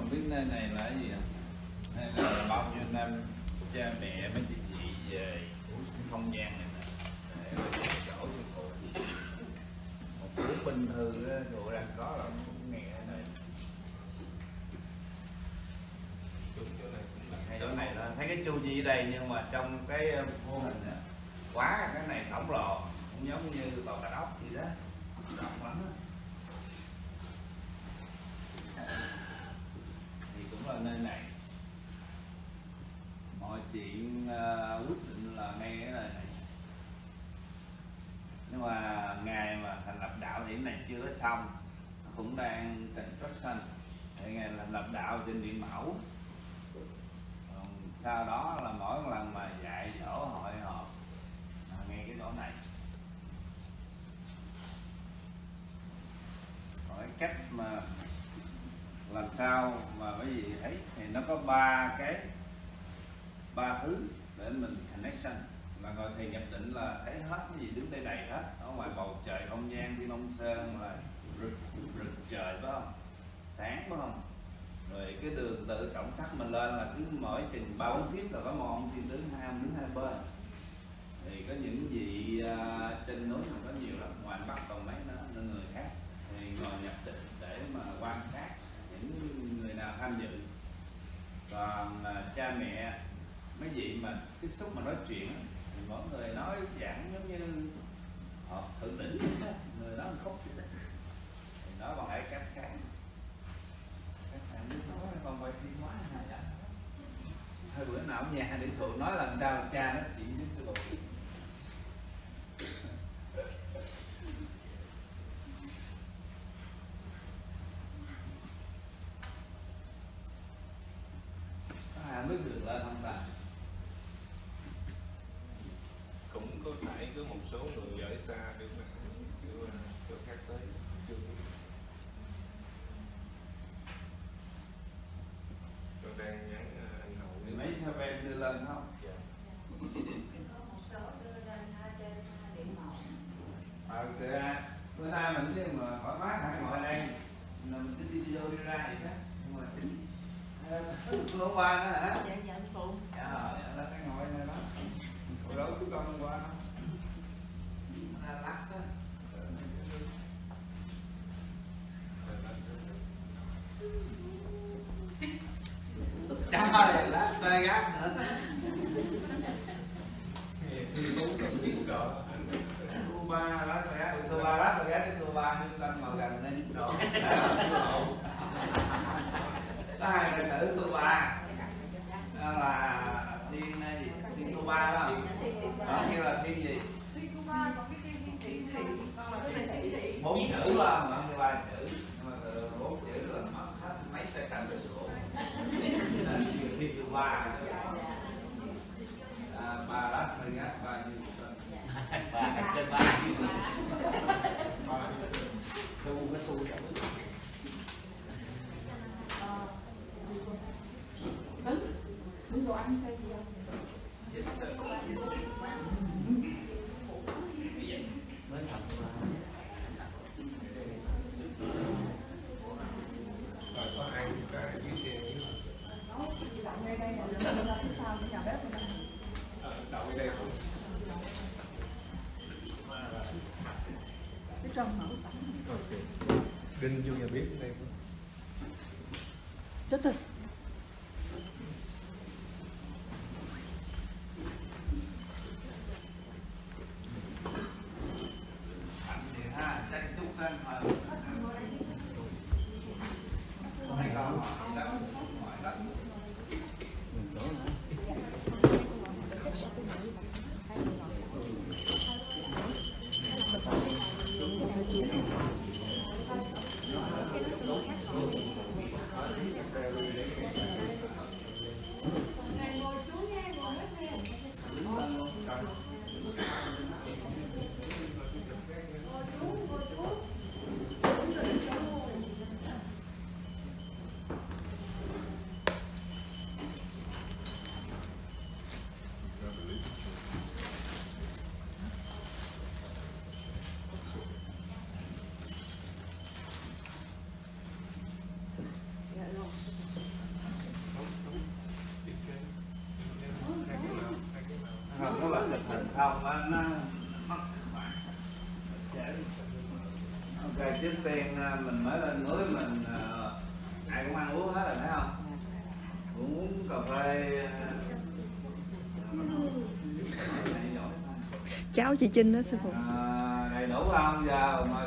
không biết nơi này là cái gì ạ? Hay là bao nhiêu năm cha mẹ mấy chị chị về không gian này nè? Để chỗ sư phụ một cuốn bình thư á, tụi đang có là cũng nghe cái này. Chỗ này là thấy cái chu vi ở đây nhưng mà trong cái ờ, mô hình á, quá cái này khổng lồ cũng giống như tòa cà ốc gì đó rộng lắm á ở nơi này. Mọi chuyện uh, quyết định là ngay ở nơi này. Nhưng mà ngày mà thành lập đạo thì này chưa có xong. Cũng đang construction thì ngày thành lập đạo trên điện mẫu. Còn sau đó là mỗi lần mà dạy dỗ hội họp ngay cái chỗ này. Còn cái cách mà sao mà quý vị thấy thì nó có ba cái ba thứ để mình connection. Mà ngồi thì nhập định là thấy hết cái gì đứng đây đầy hết. Ở ngoài bầu trời không gian thiên long sơn là rực rực trời phải không? Sáng phải không? Rồi cái đường tự trọng sắc mình lên là cứ mỗi chừng ba bốn feet là có một ông thiên tướng hai ông đứng hai bên. Thì có những vị uh, trên núi mà có nhiều lắm. Ngoài bắc còn mấy nữa nên người khác thì ngồi nhập định để mà quan sát những người nào tham dự còn à, cha mẹ mấy vị mà tiếp xúc mà nói chuyện thì mỗi người nói giảng giống như họ thượng đỉnh người đó. người nói đó. thì nói bằng cái cách khác các bạn biết nói, con quay phim quá hay vậy hơi bữa nào ở nhà điện phụ nói làm sao cha nó ok trước tiên mình mới lên núi mình ai cũng ăn uống hết rồi thấy không cũng uống cà phê cháu chị Trinh đó sư phụ. À, đầy đủ không? Giờ mà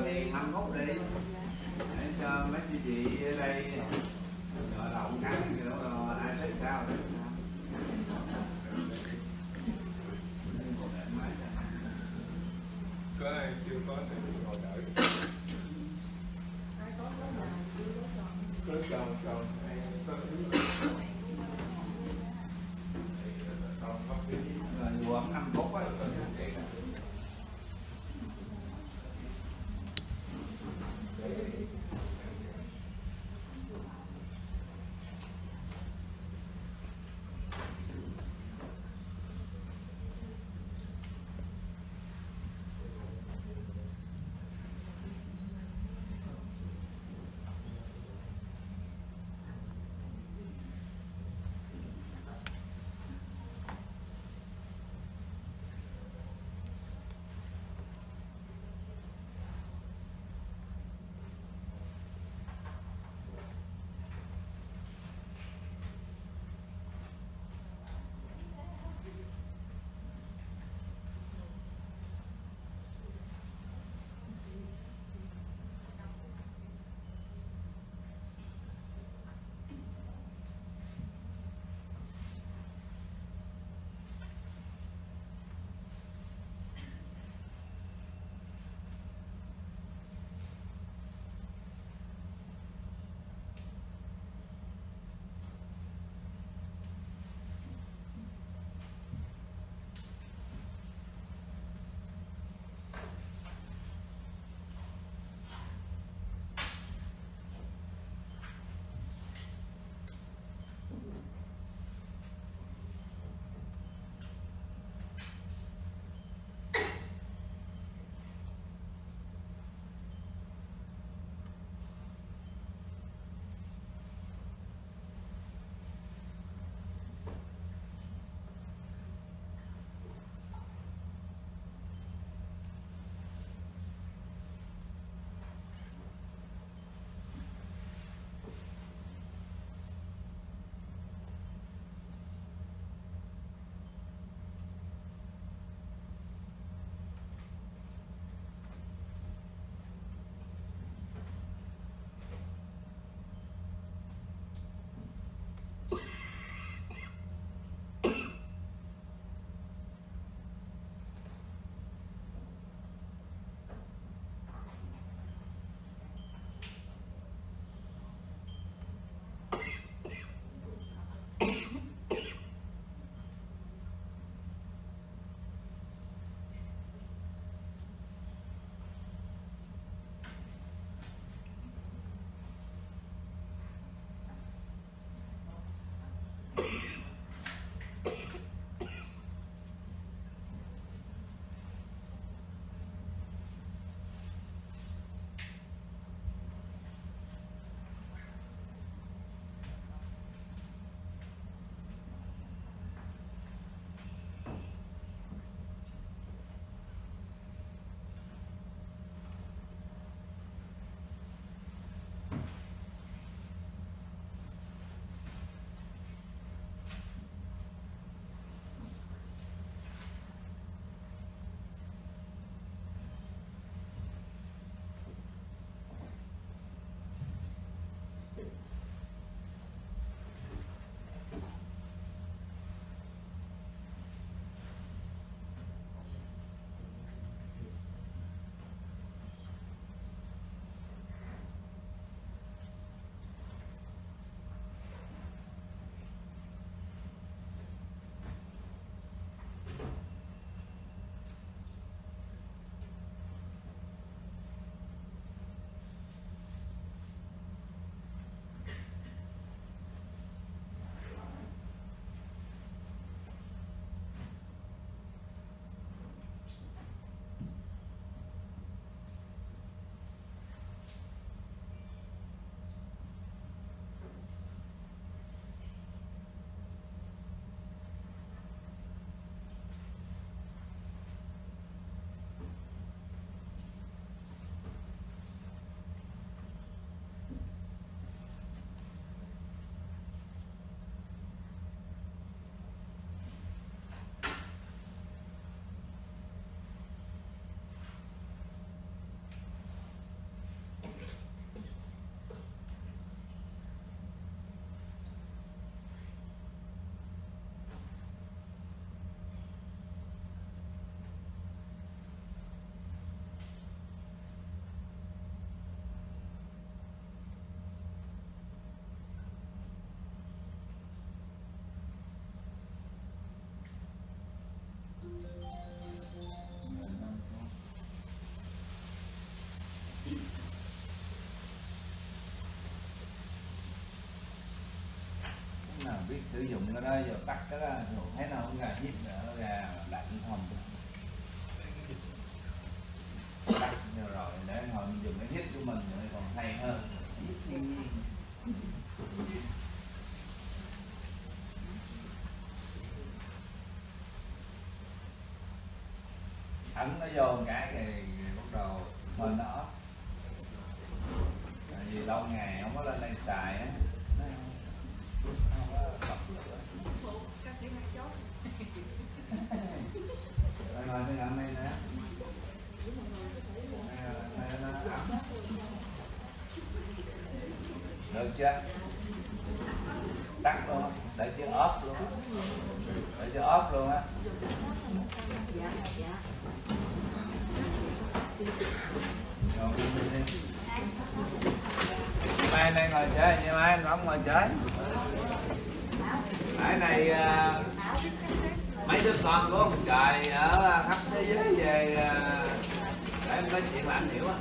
sử dụng cái đó giờ tắt cái đó, rồi thấy nó không gà hít nữa gà lạnh không. Tắt rồi, để hồi dùng cái hít của mình nữa, còn hay hơn. Thiên nhiên ấn nó vô cái thì bắt đầu mình nó. Tại vì lâu ngày không có lên đây xài á nó không có bật lửa này nè được chưa tắt luôn để chưa ốp luôn để chưa ốp luôn á mai này ngồi chơi nhưng mai không ngồi chơi. Mai này uh, mấy đứa con của ông trời ở khắp thế giới về à, để em nói chuyện là anh hiểu á.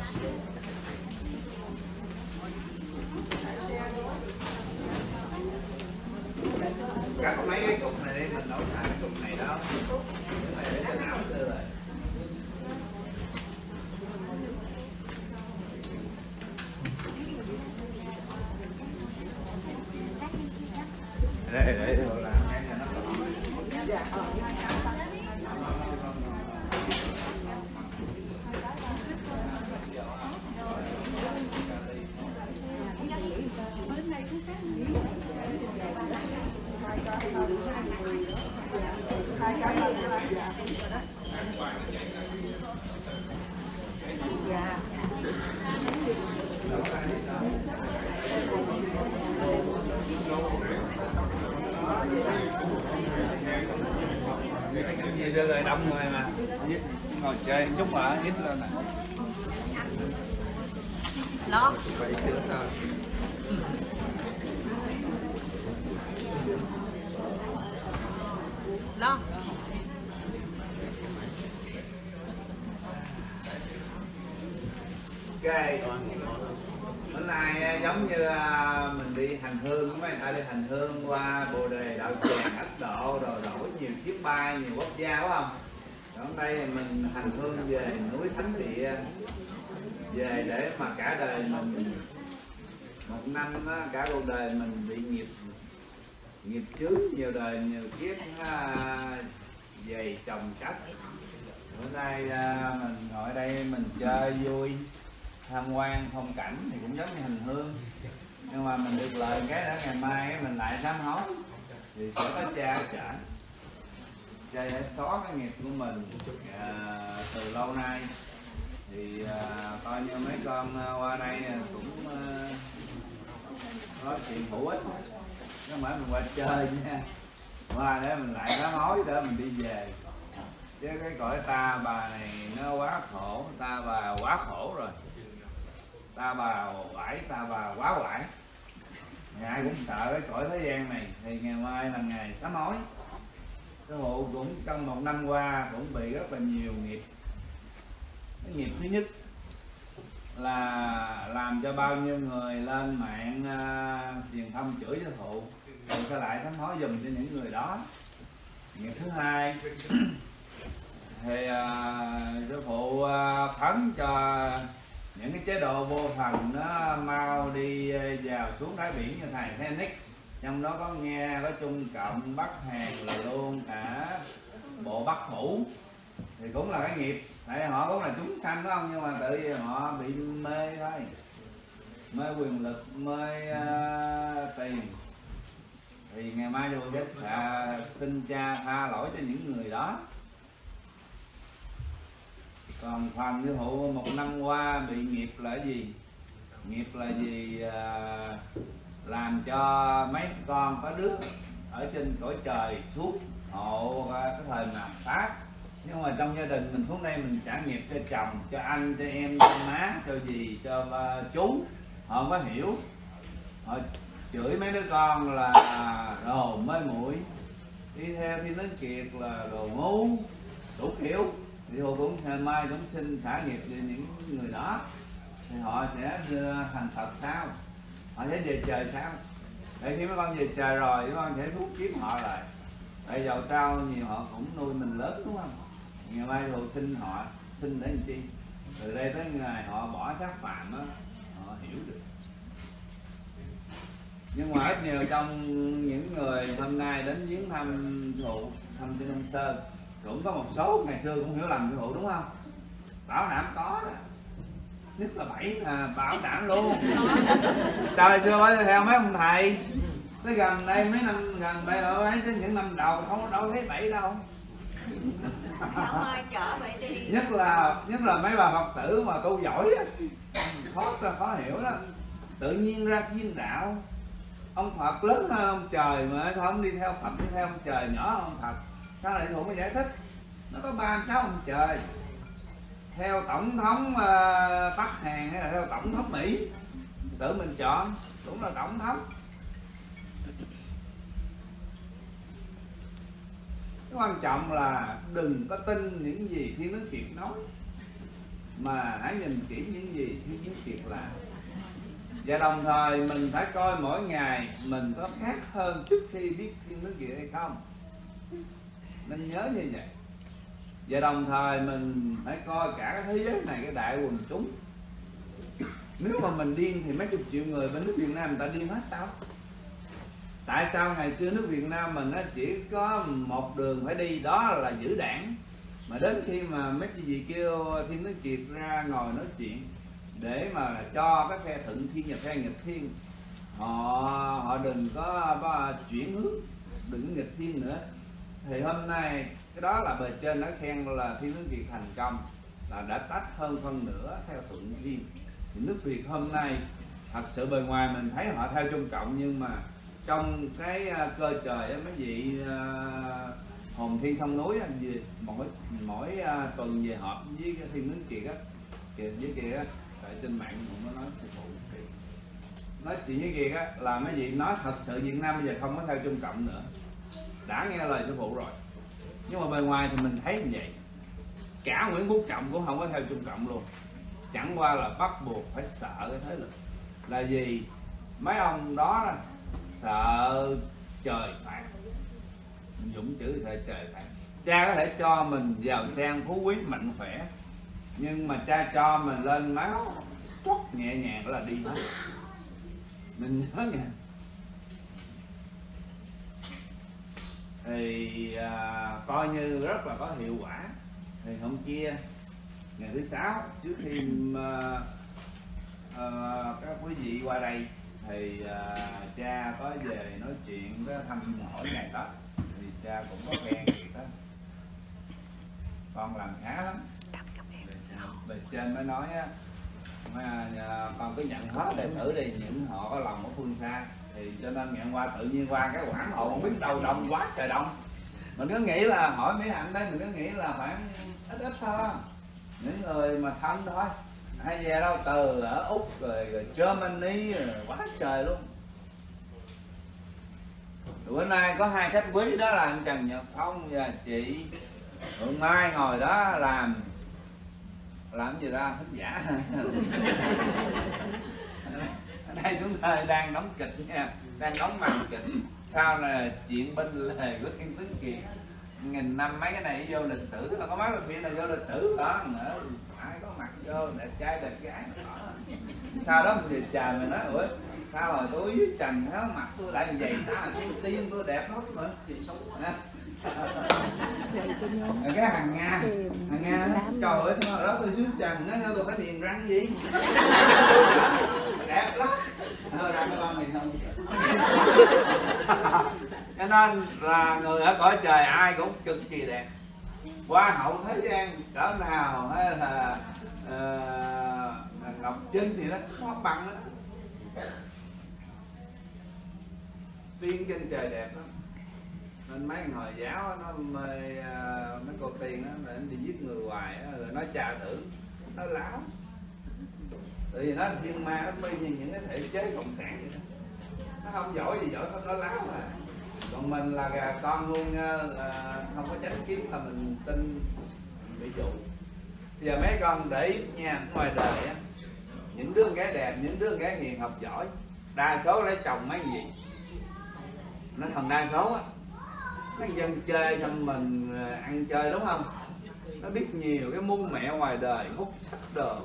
Cắt mấy cái cục này đi, mình đổi xài cái cục này đó để cho não rồi đây để đồ làm cái cho nó gọn. cái gì đưa rồi đông người mà hít ngồi chơi chút mà hít lên nè Lo. vậy sửa thôi Lo. ok bữa nay à, giống như à, mình đi hành hương mấy người ta đi hành hương qua bồ đề đạo tràng ấn độ rồi đổi nhiều chiếc bay nhiều quốc gia phải không còn đây thì mình hành hương về núi thánh địa về để mà cả đời mình một năm á, cả cuộc đời mình bị nghiệp nghiệp chướng nhiều đời nhiều kiếp à, dày chồng chất bữa nay à, mình ngồi ở đây mình chơi vui tham quan phong cảnh thì cũng giống như hành hương. Nhưng mà mình được lời cái đó ngày mai mình lại sám hối. Thì sẽ có cha trả. Cha sẽ xóa cái nghiệp của mình à, từ lâu nay. Thì à, coi như mấy con à, qua đây à, cũng à, nói chuyện hữu ích. Chứ không phải mình qua chơi nha. Qua để mình lại sám hối để mình đi về. Chứ cái cõi ta bà này nó quá khổ ta bà quá khổ rồi ta bà vải ta bà quá quải. Ai cũng sợ cái cõi thế gian này thì ngày mai là ngày sám hối. Cái hộ cũng trong một năm qua cũng bị rất là nhiều nghiệp. Cái nghiệp thứ nhất là làm cho bao nhiêu người lên mạng uh, truyền thông chửi cho thụ rồi sẽ lại sám hối dùm cho những người đó. Nghiệp thứ hai thì à, uh, sư phụ uh, phấn cho những cái chế độ vô thần nó mau đi ờ, vào xuống đáy biển như thầy Phoenix. Trong đó có nghe có trung cộng bắc hàn là luôn cả bộ bắc phủ thì cũng là cái nghiệp. Tại họ cũng là chúng sanh phải không? Nhưng mà tự nhiên họ bị mê thôi. Mê quyền lực mê uh, tiền. Thì ngày mai tôi sẽ ờ, xin cha tha lỗi cho những người đó còn phần như hộ một năm qua bị nghiệp là gì? Nghiệp là gì à, làm cho mấy con có đứa ở trên cõi trời suốt hộ cái thời mà phát nhưng mà trong gia đình mình xuống đây mình trả nghiệp cho chồng cho anh cho em cho má cho gì cho uh, chú. Họ không có hiểu. Họ chửi mấy đứa con là à, đồ mới mũi. Đi theo thì nói kiệt là đồ ngu đủ kiểu thì họ cũng ngày mai cũng xin xả nghiệp về những người đó. Thì họ sẽ ờ, thành Phật sao họ sẽ về trời sao để khi mấy con về trời rồi, mấy con sẽ thúc kiếm họ lại. Tại dầu sao nhiều họ cũng nuôi mình lớn, đúng không? Ngày mai rồi xin họ, xin để làm chi? Từ đây tới ngày họ bỏ sát phạm á, họ hiểu được. Nhưng mà ít nhiều trong những người hôm nay đến viếng thăm thụ, thăm trên Đông Sơn cũng có một số ngày xưa cũng hiểu lầm sư phụ đúng không? Bảo đảm có đó. Nhất là bảy là bảo đảm luôn. Trời xưa mới theo mấy ông thầy. Tới gần đây mấy năm gần đây ở ấy tới những năm đầu không có đâu thấy bảy đâu. Ai chở vậy đi. Nhất là nhất là mấy bà phật tử mà tu giỏi á. Khó khó hiểu đó. Tự nhiên ra thiên đạo. Ông phật lớn hơn ông trời mà không đi theo phật đi theo ông trời nhỏ hơn ông phật sao lại thủ mới giải thích? Nó có ba sáu ông trời. Theo tổng thống uh, bắc hàn hay là theo tổng thống mỹ? Tự mình chọn cũng là tổng thống. Cái quan trọng là đừng có tin những gì thiên đức kiệt nói mà hãy nhìn kỹ những gì thiên đức kiệt làm và đồng thời mình phải coi mỗi ngày mình có khác hơn trước khi biết thiên đức kiệt hay không nên nhớ như vậy. Và đồng thời mình phải coi cả cái thế giới này cái đại quần chúng. Nếu mà mình điên thì mấy chục triệu người bên nước Việt Nam người ta điên hết sao? Tại sao ngày xưa nước Việt Nam mình nó chỉ có một đường phải đi đó là giữ đảng. Mà đến khi mà mấy chị gì kêu Thiên Đức Kiệt ra ngồi nói chuyện để mà cho cái phe thuận thiên và phe nghịch thiên họ họ đừng có, có chuyển hướng đừng nghịch thiên nữa thì hôm nay cái đó là bề trên đã khen là Thiên nước Việt thành công là đã tách hơn phân nửa theo thuận riêng thì nước Việt hôm nay thật sự bề ngoài mình thấy họ theo Trung Cộng nhưng mà trong cái à, cơ trời á, mấy vị à, hồn thiên sông núi về mỗi mỗi à, tuần về họp với cái thiên nước kiệt á kiệt với kia á tại trên mạng cũng có nói sư phụ nói chuyện với kiệt á là mấy vị nói thật sự Việt Nam bây giờ không có theo Trung Cộng nữa đã nghe lời sư phụ rồi. Nhưng mà bề ngoài thì mình thấy như vậy. Cả Nguyễn Phú Trọng cũng không có theo Trung Cộng luôn. Chẳng qua là bắt buộc phải sợ cái thế lực. Là gì? Mấy ông đó là sợ trời phạt. Dũng chữ sợ trời phạt. Cha có thể cho mình giàu sang, phú quý, mạnh khỏe. Nhưng mà cha cho mình lên máu trút nhẹ nhàng là đi hết. Mình nhớ nha thì à, coi như rất là có hiệu quả. Thì hôm kia ngày thứ sáu trước khi à, à, các quý vị qua đây thì à, cha có về nói chuyện có thăm hỏi ngày đó. Thì cha cũng có khen việc đó con làm khá lắm. Bề trên mới nói á. Mà à, con cứ nhận hết đệ tử đi những họ có lòng ở phương xa thì cho nên nhận qua tự nhiên qua cái quảng hộ không biết đâu đông quá trời đông. Mình cứ nghĩ là hỏi mấy anh đây mình cứ nghĩ là khoảng ít ít thôi. Những người mà thân thôi hay về đâu từ ở úc rồi, rồi germany rồi, quá trời luôn. Bữa nay có hai khách quý đó là anh trần nhật phong và chị Hương Mai ngồi đó làm làm gì ta? Thính giả. đây chúng ta đang đóng kịch nha. Đang đóng màn kịch. Sau là chuyện bên lề của thiên tướng kiệt nghìn năm mấy cái này vô lịch sử có mấy phim này vô lịch sử đó nữa. Ai có mặt vô, đẹp trai, đẹp gái. Đó. sau đó mình về trời mình nói, ủa, sao rồi tôi với trần hết mặt tôi lại như vậy? Đó là tiên tiên tôi đẹp lắm mà cái hàng nga hàng nga trời ơi sao hồi đó tôi xuống trần nó tôi phải điền răng gì? Đẹp lắm. Thôi ra con mình không cho nên là người ở cõi trời ai cũng cực kỳ đẹp. Hoa hậu thế gian cỡ nào hay là uh, ngọc trinh thì nó có bằng đó tiên trên trời đẹp lắm nên mấy người hồi giáo nó mê à, mấy cô tiên đó đi giết người hoài rồi nó trà tưởng nó láo. Tại vì nó thiên ma nó mê như những cái thể chế cộng sản vậy đó. Nó không giỏi gì giỏi nó có láo mà. Còn mình là gà con luôn uh, không có tránh kiến là mình tin bị dụ. Bây giờ mấy con để ý nha ngoài đời á những đứa gái đẹp những đứa gái hiền học giỏi đa số lấy chồng mấy gì? Nó thằng đa số á nó dân chơi xong mình ờ, ăn chơi đúng không? Nó biết nhiều cái muôn mẹ ngoài đời, hút sách đồ.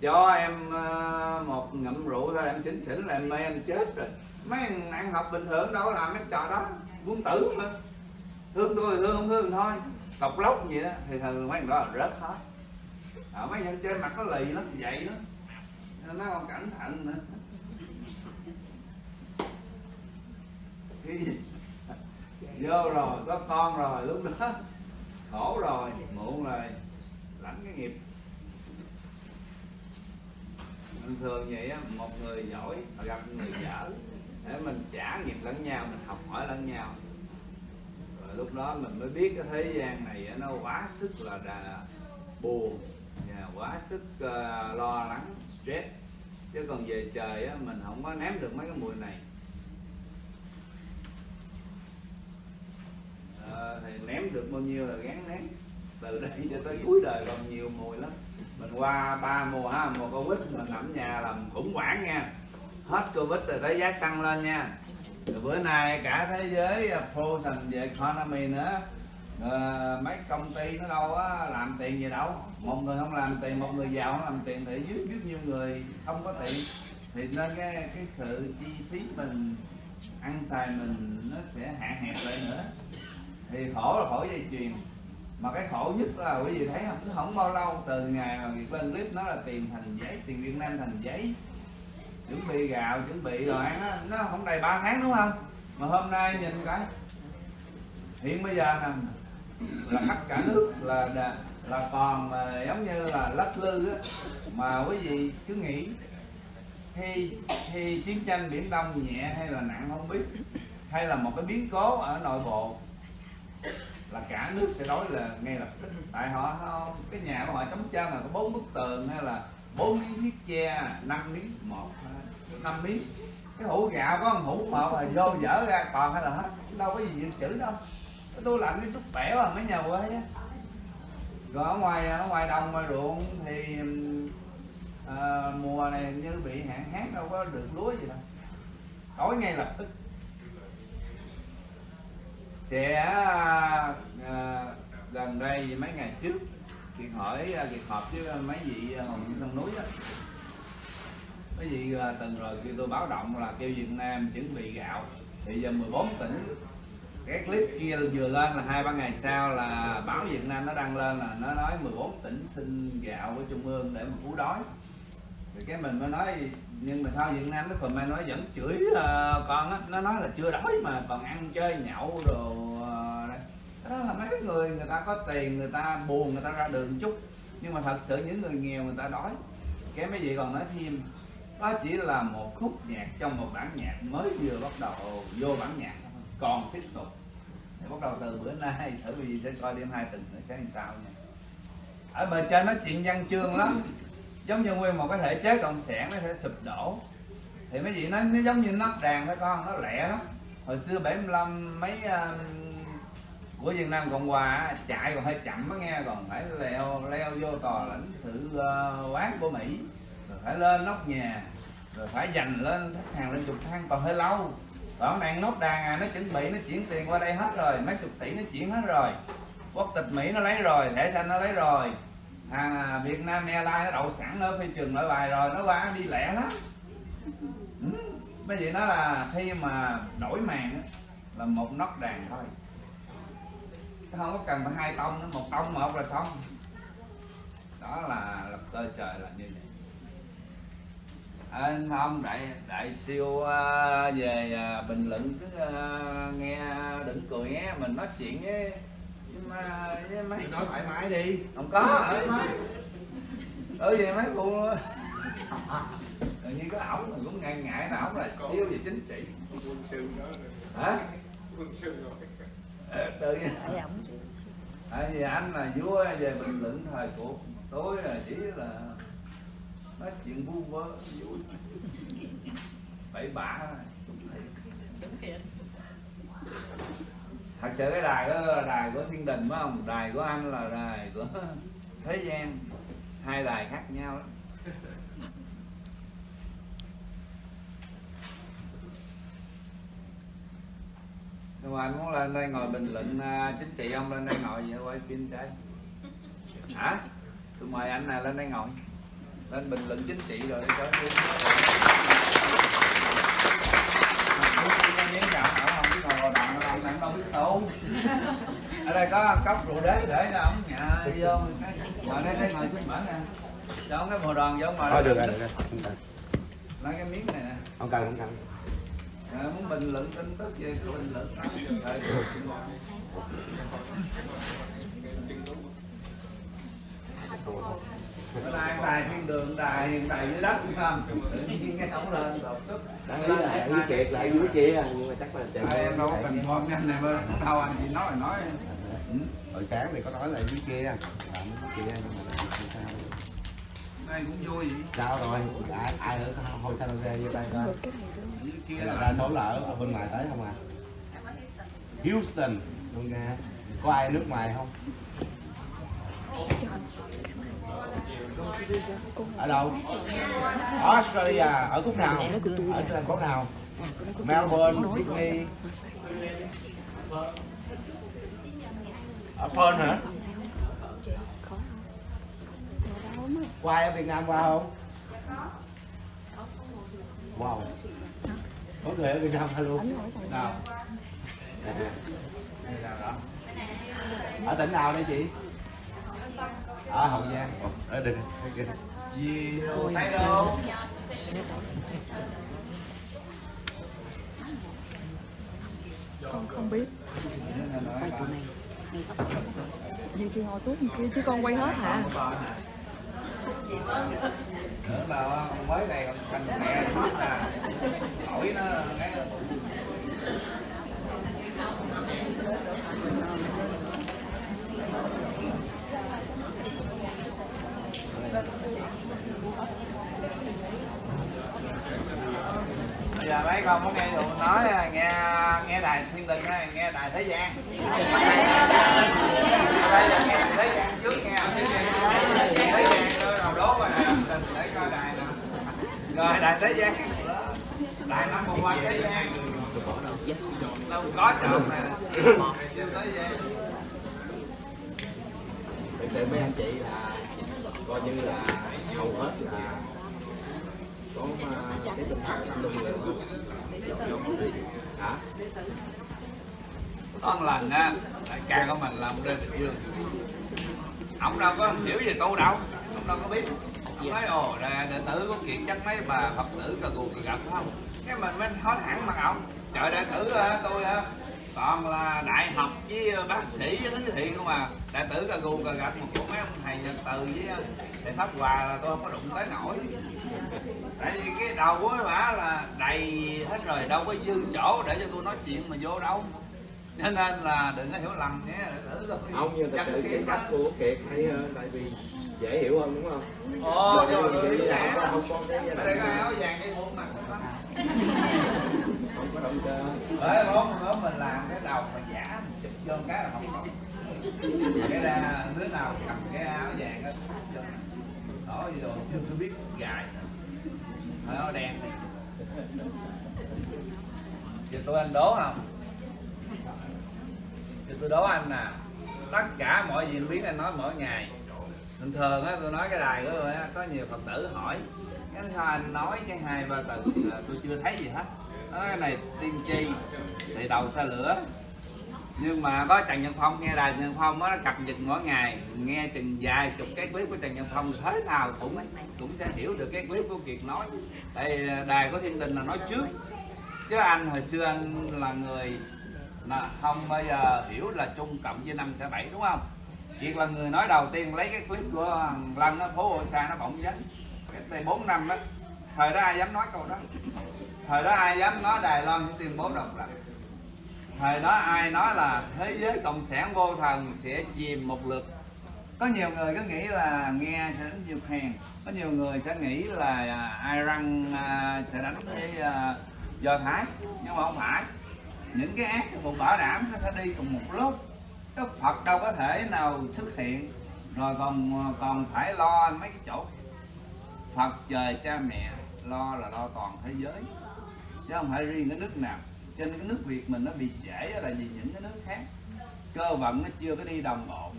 Cho em ờ, một ngậm rượu thôi, em chỉnh chỉnh là em mê em chết rồi. Mấy thằng ăn học bình thường đâu làm mấy trò đó, muốn tử mà. Thương tôi thì thương không thương thôi. Cọc lóc gì đó, thì thường mấy thằng đó là rớt hết. Ở mấy dân chơi mặt nó lì lắm vậy đó nó còn cẩn thận nữa vô rồi có con rồi lúc đó khổ rồi muộn rồi lãnh cái nghiệp. Bình thường vậy á một người giỏi gặp người dở để mình trả nghiệp lẫn nhau mình học hỏi lẫn nhau. Rồi lúc đó mình mới biết cái thế gian này nó quá sức là đà, buồn và quá sức uh, lo lắng stress. Chứ còn về trời á, mình không có ném được mấy cái mùi này. Ờ, thì ném được bao nhiêu là gán ném. Từ đây cho tới cuối đời còn nhiều mùi lắm. Mình qua ba mùa ha mùa covid mình nằm nhà làm khủng hoảng nha. Hết covid rồi thấy giá xăng lên nha. Rồi bữa nay cả thế giới phô frozen về economy nữa. À, mấy công ty nó đâu á làm tiền gì đâu. Một người không làm tiền một người giàu không làm tiền thì dưới biết nhiều người không có tiền. Thì nên cái cái sự chi phí mình ăn xài mình nó sẽ hạn hẹp lại nữa thì khổ là khổ dây chuyền. Mà cái khổ nhất là quý vị thấy không? Cứ không bao lâu từ ngày mà việc lên clip nó là tiền thành giấy tiền Việt Nam thành giấy chuẩn bị gạo chuẩn bị rồi ăn đó, nó không đầy 3 tháng đúng không? Mà hôm nay nhìn cái hiện bây giờ nè là khắp cả nước là là, là còn mà giống như là lắc lư á mà quý vị cứ nghĩ khi khi chiến tranh biển đông nhẹ hay là nặng không biết hay là một cái biến cố ở nội bộ là cả nước sẽ nói là ngay lập tức tại họ cái nhà của họ chống chân là có bốn bức tường hay là bốn miếng thiết che năm miếng một năm miếng. Cái hũ gạo có một hũ một là vô dở ra còn hay là hết đâu có gì dự trữ đâu. Tôi làm cái chút bẻo à mấy nhà quê á. Rồi ở ngoài ở ngoài đồng ngoài ruộng thì à, mùa này như bị hạn hán đâu có được lúa gì đâu. Đói ngay lập tức sẽ à, gần đây mấy ngày trước kiệt hỏi à, kiệt họp với mấy vị à, hồng hồng trong núi đó mấy vị à, từng rồi kêu tôi báo động là kêu Việt Nam chuẩn bị gạo. Thì giờ 14 tỉnh cái clip kia vừa lên là hai ba ngày sau là báo Việt Nam nó đăng lên là nó nói 14 tỉnh xin gạo của trung ương để mà cứu đói. Thì cái mình mới nói nhưng mà sao Việt Nam nó comment nó vẫn chửi uh, con á nó nói là chưa đói mà còn ăn chơi nhậu đồ uh, đó là mấy người người ta có tiền người ta buồn người ta ra đường chút. Nhưng mà thật sự những người nghèo người ta đói. Cái mấy vị còn nói thêm đó chỉ là một khúc nhạc trong một bản nhạc mới vừa bắt đầu vô bản nhạc còn tiếp tục. Thì bắt đầu từ bữa nay thử vì sẽ coi đêm hai tuần nữa sẽ làm sao nha. Ở bề trên nói chuyện văn chương lắm giống như nguyên một cái thể chế cộng sản nó sẽ sụp đổ. Thì mấy vị nói nó giống như nắp đàn thôi con nó lẹ lắm. Hồi xưa 75 mấy uh, của Việt Nam Cộng Hòa chạy còn hơi chậm á nghe còn phải leo leo vô tòa lãnh sự uh, quán của Mỹ. Rồi phải lên nóc nhà rồi phải dành lên khách hàng lên chục thang còn hơi lâu. Còn đang nốt đàn à nó chuẩn bị nó chuyển tiền qua đây hết rồi mấy chục tỷ nó chuyển hết rồi. Quốc tịch Mỹ nó lấy rồi thẻ xanh nó lấy rồi à, Việt Nam Airlines nó đậu sẵn ở phi trường nội bài rồi nó qua đi lẹ lắm. Ừ. mấy nó là khi mà đổi màn là một nốt đàn thôi. Không có cần phải hai tông nữa một tông một là xong. Đó là lập cơ trời là như vậy. Anh không đại đại siêu uh, về uh, bình luận cứ uh, nghe đừng cười nghe mình nói chuyện với với mấy nói thoải mái đi. Không có ở ở về mấy cô tự nhiên có ổng mình cũng ngại ngại là ổng là siêu về chính trị. quân sư đó hả? Quân sư rồi. Ờ, tự nhiên tại vì anh là vua về bình luận thời cuộc tôi là chỉ là nói chuyện vu vơ vui bậy bạ thôi thật sự cái đài đó là đài của thiên đình phải không? Đài của anh là đài của thế gian. Hai đài khác nhau lắm. Nhưng mà anh muốn lên đây ngồi bình luận à, chính trị ông lên đây ngồi vậy quay phim trái. Hả? Tôi mời anh nè lên đây ngồi. Lên bình luận chính trị rồi cho gạo miếng cạo ổng không biết ngồi ông anh đâu biết tu ở đây có cốc rượu đế để cho ổng nhà đi vô. Ngồi đây đây ngồi xin bản nè. Cho cái mùa đoàn vô ngồi thôi được rồi được rồi lấy cái miếng này nè. Không cần không cần. À, muốn bình luận tin tức cứ bình luận. Tại- Bữa nay đài thiên đường đài đài dưới đất phải không. Tự nhiên nghe ổng lên đột tức là hẹn với kiệt lại dưới kia nhưng mà chắc là em đâu có cần form nhanh này mà đâu anh chị nói là nói. Ừ. hồi sáng thì có nói là dưới kia. Làm dưới kia nhưng mà cũng vui vậy. Sao rồi? Ai, ai ở hồi sao ra vô đây coi dưới kia là đa số là ở, bên ngoài tới không à? Houston. Luôn nha. Có ai ở nước ngoài không ở đâu? Australia. Ở khúc nào? Ở thành phố nào? Melbourne Sydney. ở Perth hả? Ai ở Việt Nam qua không? Wow. Có người ở Việt Nam qua luôn nào. Ở tỉnh nào đây chị ở Hậu Giang. Ồ, ở đây đây kia. chiều thấy đâu? con không biết. Gì kia ngồi tuốt kia chứ con quay hết hả? Nữa là mới này còn thành mẹ hết nè hỏi nó cái bây giờ mấy con có nghe tụi nói à, nghe nghe đài thiên đình hay nghe đài thế gian? Đây là nghe thế gian trước nghe. Thế gian tôi đầu đố rồi nè Tình để coi đài nè rồi, đài thế gian. Đài năm một quanh thế gian. Đâu có trộm này thế gian. Thực sự mấy anh chị là coi như là hầu hết là có à, cái tinh thần tâm linh rồi hả có một lần á đại ca của mình làm lên địa dương. Ông đâu có hiểu về tu đâu ông đâu có biết. Ông nói ồ đệ, đệ tử của kiệt chắc mấy bà phật tử cà gù cà gặp không? Cái mình mới nói thẳng mặt ông trời đệ tử tôi còn là đại học với bác sĩ với thứ thiện không à. Đệ tử cà gù cà gặp một chỗ mấy ông thầy nhật từ với thầy pháp hòa là tôi không có đụng tới nổi tại vì cái đầu của bả là đầy hết rồi đâu có dư chỗ để cho tôi nói chuyện mà vô đâu cho nên là đừng có hiểu lầm nhé tử tôi không nhưng Chắc sự cái cách á. của kiệt hay hơn tại vì dễ hiểu hơn đúng không ồ nhưng mà tôi nè không có- không có cái ở đây có áo vàng cái buộc mặt không có động cơ bởi bố bố mình làm cái đầu mà giả mình chụp vô cái là không có cái ra đứa nào cầm cái áo vàng đó đỏ gì đồ chưa biết gài Hỏi áo đen này giờ tôi anh đố không? Giờ tôi đố anh nè. Tất cả mọi diễn biến anh nói mỗi ngày. Thường thường á tôi nói cái đài của tôi á, có nhiều phật tử hỏi. Cái sao anh nói cái hai ba từ là tôi chưa thấy gì hết. Nó nói cái này tiên tri, thì đầu xa lửa nhưng mà có Trần Nhân Phong nghe đài Trần Nhân Phong nó cập nhật mỗi ngày nghe chừng vài chục cái clip của Trần Nhân Phong thế nào cũng cũng sẽ hiểu được cái clip của Kiệt nói. Tại đài có Thiên Đình là nói trước. Chứ anh hồi xưa anh là người là không bao giờ hiểu là chung cộng với năm sẽ bảy đúng không? Kiệt là người nói đầu tiên lấy cái clip của thằng Lân á, phố Hội Sa nó bỗng vấn. Cái đây 4 năm đó thời đó ai dám nói câu đó? Thời đó ai dám nói Đài Loan tuyên bố độc lập thời đó ai nói là thế giới cộng sản vô thần sẽ chìm một lượt. Có nhiều người có nghĩ là nghe sẽ đánh Japan có nhiều người sẽ nghĩ là à, Iran à, sẽ đánh với à, Do Thái. Nhưng mà không phải. Những cái ác cũng bảo đảm nó sẽ đi cùng một lúc. Đức Phật đâu có thể nào xuất hiện, rồi còn còn phải lo mấy cái chỗ Phật trời, cha mẹ, lo là lo toàn thế giới. Chứ không phải riêng cái nước nào cho nên cái nước việt mình nó bị trễ là vì những cái nước khác. Cơ vận nó chưa có đi đồng bộ.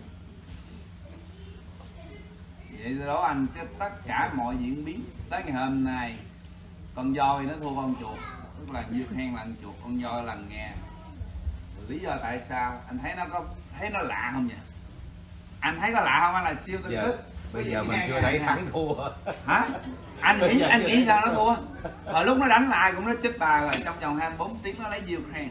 Vậy đó anh chứ tất cả mọi diễn biến. Tới ngày hôm nay con voi nó thua con chuột tức là dưa hen là chuột con voi là nghe lý do tại sao? Anh thấy nó có thấy nó lạ không vậy? Anh thấy có lạ không? Anh là siêu tinh Giờ- tức bây giờ mình chưa thấy thắng thua. Hả anh nghĩ anh nghĩ sao nó thua? Hồi lúc nó đánh lại cũng nó chết bà rồi trong vòng 24 tiếng nó lấy Ukraine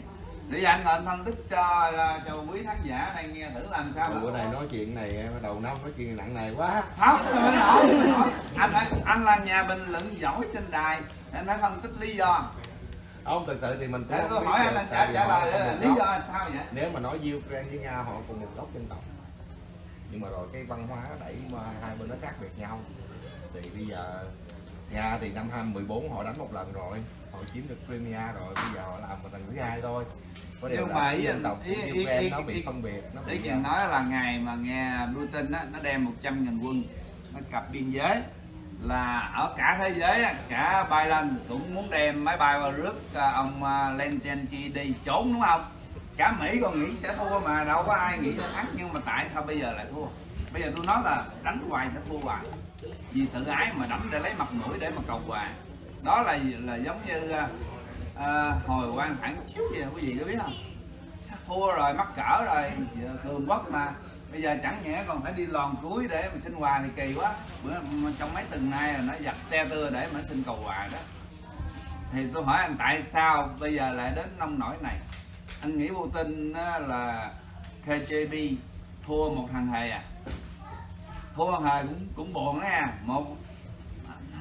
để giờ anh ngồi anh phân tích cho cho quý khán giả này nghe thử làm sao bữa nay nói chuyện này bắt đầu năm nói chuyện nặng nề quá. Không nổi. anh phải anh là nhà bình luận giỏi trên đài anh phải phân tích lý do. Không thực sự thì mình cũng tôi hỏi anh anh trả trả lời nguồn lý do sao vậy? Nếu mà nói Ukraine với Nga họ cùng một gốc dân tộc nhưng mà rồi cái văn hóa đẩy mà hai bên nó khác biệt nhau. Thì bây giờ Nga thì năm 2014 họ đánh một lần rồi. Họ chiếm được Crimea rồi bây giờ họ làm một lần thứ hai thôi. Có điều Nhưng mà ý dân tộc ý- ý- Ukraine ý- nó ý- bị phân biệt nó ý bị kiến nói là ngày mà nghe Putin á nó đem 100 nghìn quân nó cặp biên giới. Là ở cả thế giới á, cả Biden cũng muốn đem máy bay vào rước à, ông à, Zelensky đi trốn đúng không? Cả Mỹ còn nghĩ sẽ thua mà đâu có ai nghĩ sẽ thắng nhưng mà tại sao bây giờ lại thua? Bây giờ tôi nói là đánh hoài sẽ thua hoài vì tự ái mà đấm để lấy mặt mũi để mà cầu quà, đó là là giống như à, à, hồi quan phản chiếu gì quý vị có biết không? Thua rồi mắc cỡ rồi thường cường quốc mà. Bây giờ chẳng nhẽ còn phải đi lòn cuối để mà xin quà thì kỳ quá. Bữa trong mấy tuần nay là nó giặt te tưa để mà xin cầu quà đó. Thì tôi hỏi anh tại sao bây giờ lại đến nông nổi này? Anh nghĩ Putin tin là KJB thua một thằng hề à? Một hề cũng cũng buồn đó nha. Một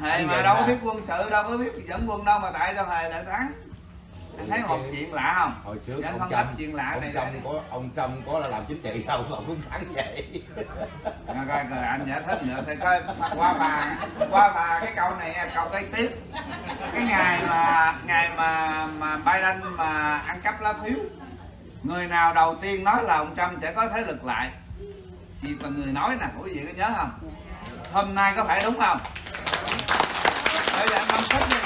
hề mà đâu có biết quân sự đâu có biết dẫn quân đâu mà tại sao hề lại thắng? Anh thấy một chuyện lạ không? hồi trước Dạ, anh ông Trump chuyện lạ ông này Trump có ông Trump có là làm chính trị đâu mà cũng thắng vậy. Rồi, coi coi anh giải thích nữa thì coi qua bà qua bà cái câu này câu kế tiếp. Cái ngày mà ngày mà mà Biden mà ăn cắp lá phiếu người nào đầu tiên nói là ông Trump sẽ có thế lực lại thì còn người nói nè quý vị có nhớ không? Hôm nay có phải đúng không? Bây giờ anh phân tích đi.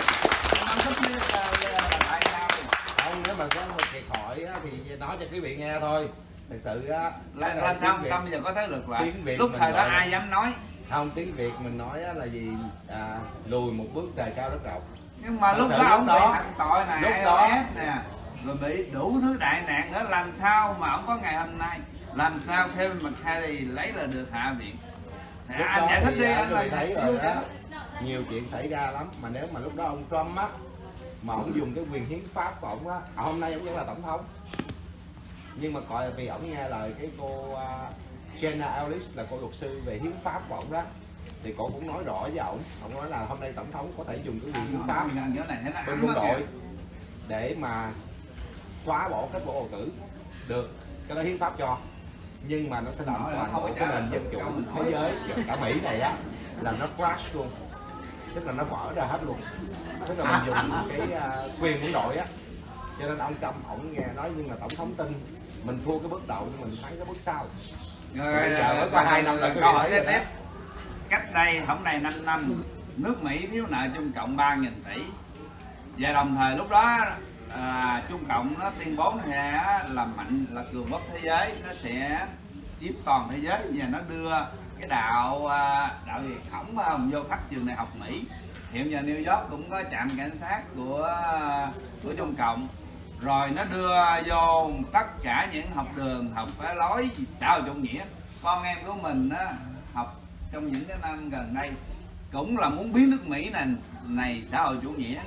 Anh phân tích đi là, là, là tại sao không nếu mà có một thiệt hỏi thì nói cho quý vị nghe thôi. Thật sự á là, là tiếng sao? Trump bây giờ có thế lực Việt lúc thời đó là- ai dám nói? Không tiếng việt mình nói là gì? À, lùi một bước trời cao đất rộng. Nhưng mà Thật lúc đó ông bị hành tội nè lúc đó- nè. Rồi bị đủ thứ đại nạn nữa làm sao mà ông có ngày hôm nay làm sao Kevin McCarthy lấy là được hạ viện? Thì lúc anh giải thích thì, đi à, anh là thấy rồi đó. Nhiều chuyện xảy ra lắm mà nếu mà lúc đó ông Trump á mà ông dùng cái quyền hiến pháp của ông á à, hôm nay ông vẫn là tổng thống. Nhưng mà gọi là vì ông nghe lời cái cô uh, Jenna Ellis là cô luật sư về hiến pháp của ông đó thì cô cũng nói rõ với ông. Ông nói là hôm nay tổng thống có thể dùng cái quyền hiến pháp bên quân đội để mà xóa bỏ kết quả bầu cử được. Cái đó hiến pháp cho nhưng mà nó sẽ làm toàn bộ cái nền dân chủ thế giới. Cả mỹ này á là nó crash luôn. Tức là nó vỡ ra hết luôn. Tức là mình dùng cái à, quyền quân đội á. Cho nên ông Trump ổng nghe nói nhưng mà tổng thống tin mình thua cái bước đầu nhưng mình thắng cái bước sau. Rồi Bây giờ mới có hai năm là câu hỏi đó. tiếp cách đây không đầy 5 năm nước Mỹ thiếu nợ Trung Cộng 3.000 tỷ. Và đồng thời lúc đó à, Trung Cộng nó tuyên bố này là mạnh là cường quốc thế giới nó sẽ chiếm toàn thế giới. Và nó đưa cái đạo à, đạo gì khổng không vô khắp trường đại học Mỹ. Hiện giờ New York cũng có trạm cảnh sát của của Trung Cộng. Rồi nó đưa vô tất cả những học đường học cái lối xã hội chủ nghĩa. Con em của mình á, học trong những cái năm gần đây cũng là muốn biến nước Mỹ này này xã hội chủ nghĩa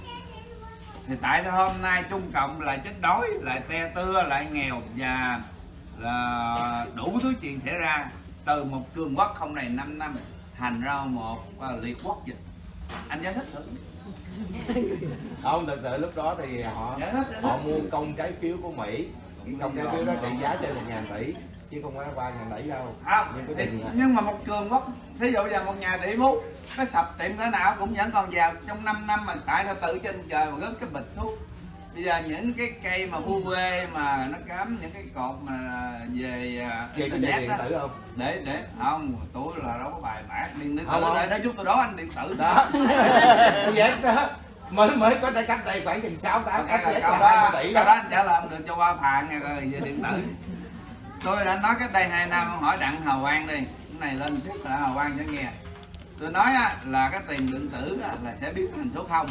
thì tại sao hôm nay Trung Cộng lại chết đói lại te tưa lại nghèo và là đủ thứ chuyện xảy ra? Từ một cường quốc không đầy 5 năm thành ra một à, liệt quốc vậy anh giải thích thử. Không thật sự lúc đó thì họ giải thích giải họ mua công trái phiếu của Mỹ. Công trái phiếu đó trị giá trên một ngàn tỷ chứ không phải ba ngàn tỷ đâu. Không Nhưng thì, là- nhưng mà một cường quốc thí dụ giờ một nhà tỷ phú nó sập tiệm cỡ nào cũng vẫn còn giàu. Trong 5 năm mà tại sao tự trên trời mà gớt cái bịch thuốc. Bây giờ những cái cây mà vu vê mà nó cắm những cái cột mà về à, về cái điện đó tử không? Để để. Không tôi là đâu có bài bản điện tử Không, để để chút tôi đó anh điện tử. Đó. Vậy đó mới mới có đây cách đây khoảng chừng sáu tám cái cái là câu đó tỷ câu đó. anh trả lời không được cho qua phạn nghe rồi về điện tử. Tôi đã nói cách đây hai năm hỏi đặng hào quang đi. Cái này lên trước là hào quang sẽ nghe tôi nói á, là cái tiền điện tử á, là sẽ biến thành số không.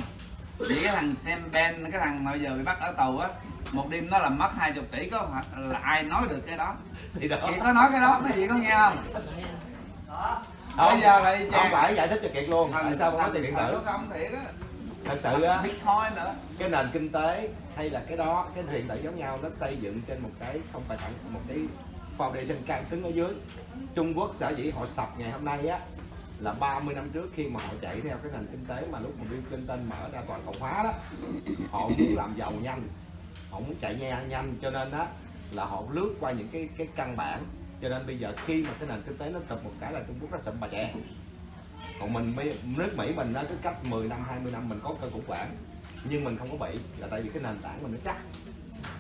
Chỉ cái thằng Sam Ben cái thằng mà bây giờ bị bắt ở tù á một đêm nó làm mất 20 tỷ có là ai nói được cái đó? Thì đó. Có nói cái đó mấy chị có nghe không? Không. Bây giờ lại không phải giải thích cho kiệt luôn. Tại sao không có tiền điện tử? số không thiệt á. Thật sự á bitcoin nữa. cái nền kinh tế hay là cái đó cái điện tử giống nhau nó xây dựng trên một cái không phải thẳng một cái foundation căn cứng ở dưới. Trung Quốc sở dĩ họ sập ngày hôm nay á là 30 năm trước khi mà họ chạy theo cái nền kinh tế mà lúc mà Bill Clinton mở ra toàn cầu hóa đó họ muốn làm giàu nhanh họ muốn chạy nhanh nhanh cho nên đó là họ lướt qua những cái cái căn bản. Cho nên bây giờ khi mà cái nền kinh tế nó sụp một cái là Trung Quốc nó sụp bà chè còn mình nước Mỹ mình nó cứ cách 10 năm 20 năm mình có cơn khủng hoảng nhưng mình không có bị là tại vì cái nền tảng mình nó chắc.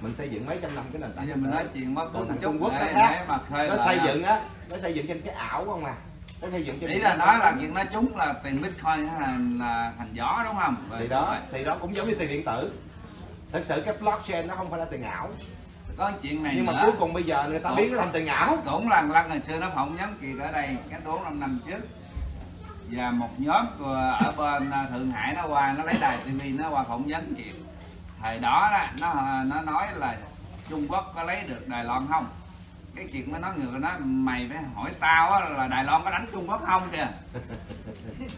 Mình xây dựng mấy trăm năm cái nền tảng mình nói chuyện chút Trung Quốc nó khác. mà nó xây dựng á nó xây dựng trên cái ảo không mà nó xây dựng trên ý là nói là chuyện nói chúng là tiền bitcoin là, là thành gió đúng không? Thì đó thì đó cũng giống như tiền điện tử. Thật sự cái blockchain nó không phải là tiền ảo. Có chuyện này nhưng nữa. mà cuối cùng bây giờ người ta Ủa? biến nó thành tiền ảo. cũng là lần ngày xưa nó phỏng vấn kiệt ở đây cái bốn năm năm trước. Và một nhóm ở bên à, thượng hải nó qua nó lấy đài tv nó qua phỏng vấn kiệt. Thời đó đó nó nó nói là trung quốc có lấy được đài loan không cái kiệt mới nói ngược nó mày phải hỏi tao á, là đài loan có đánh trung quốc không kìa.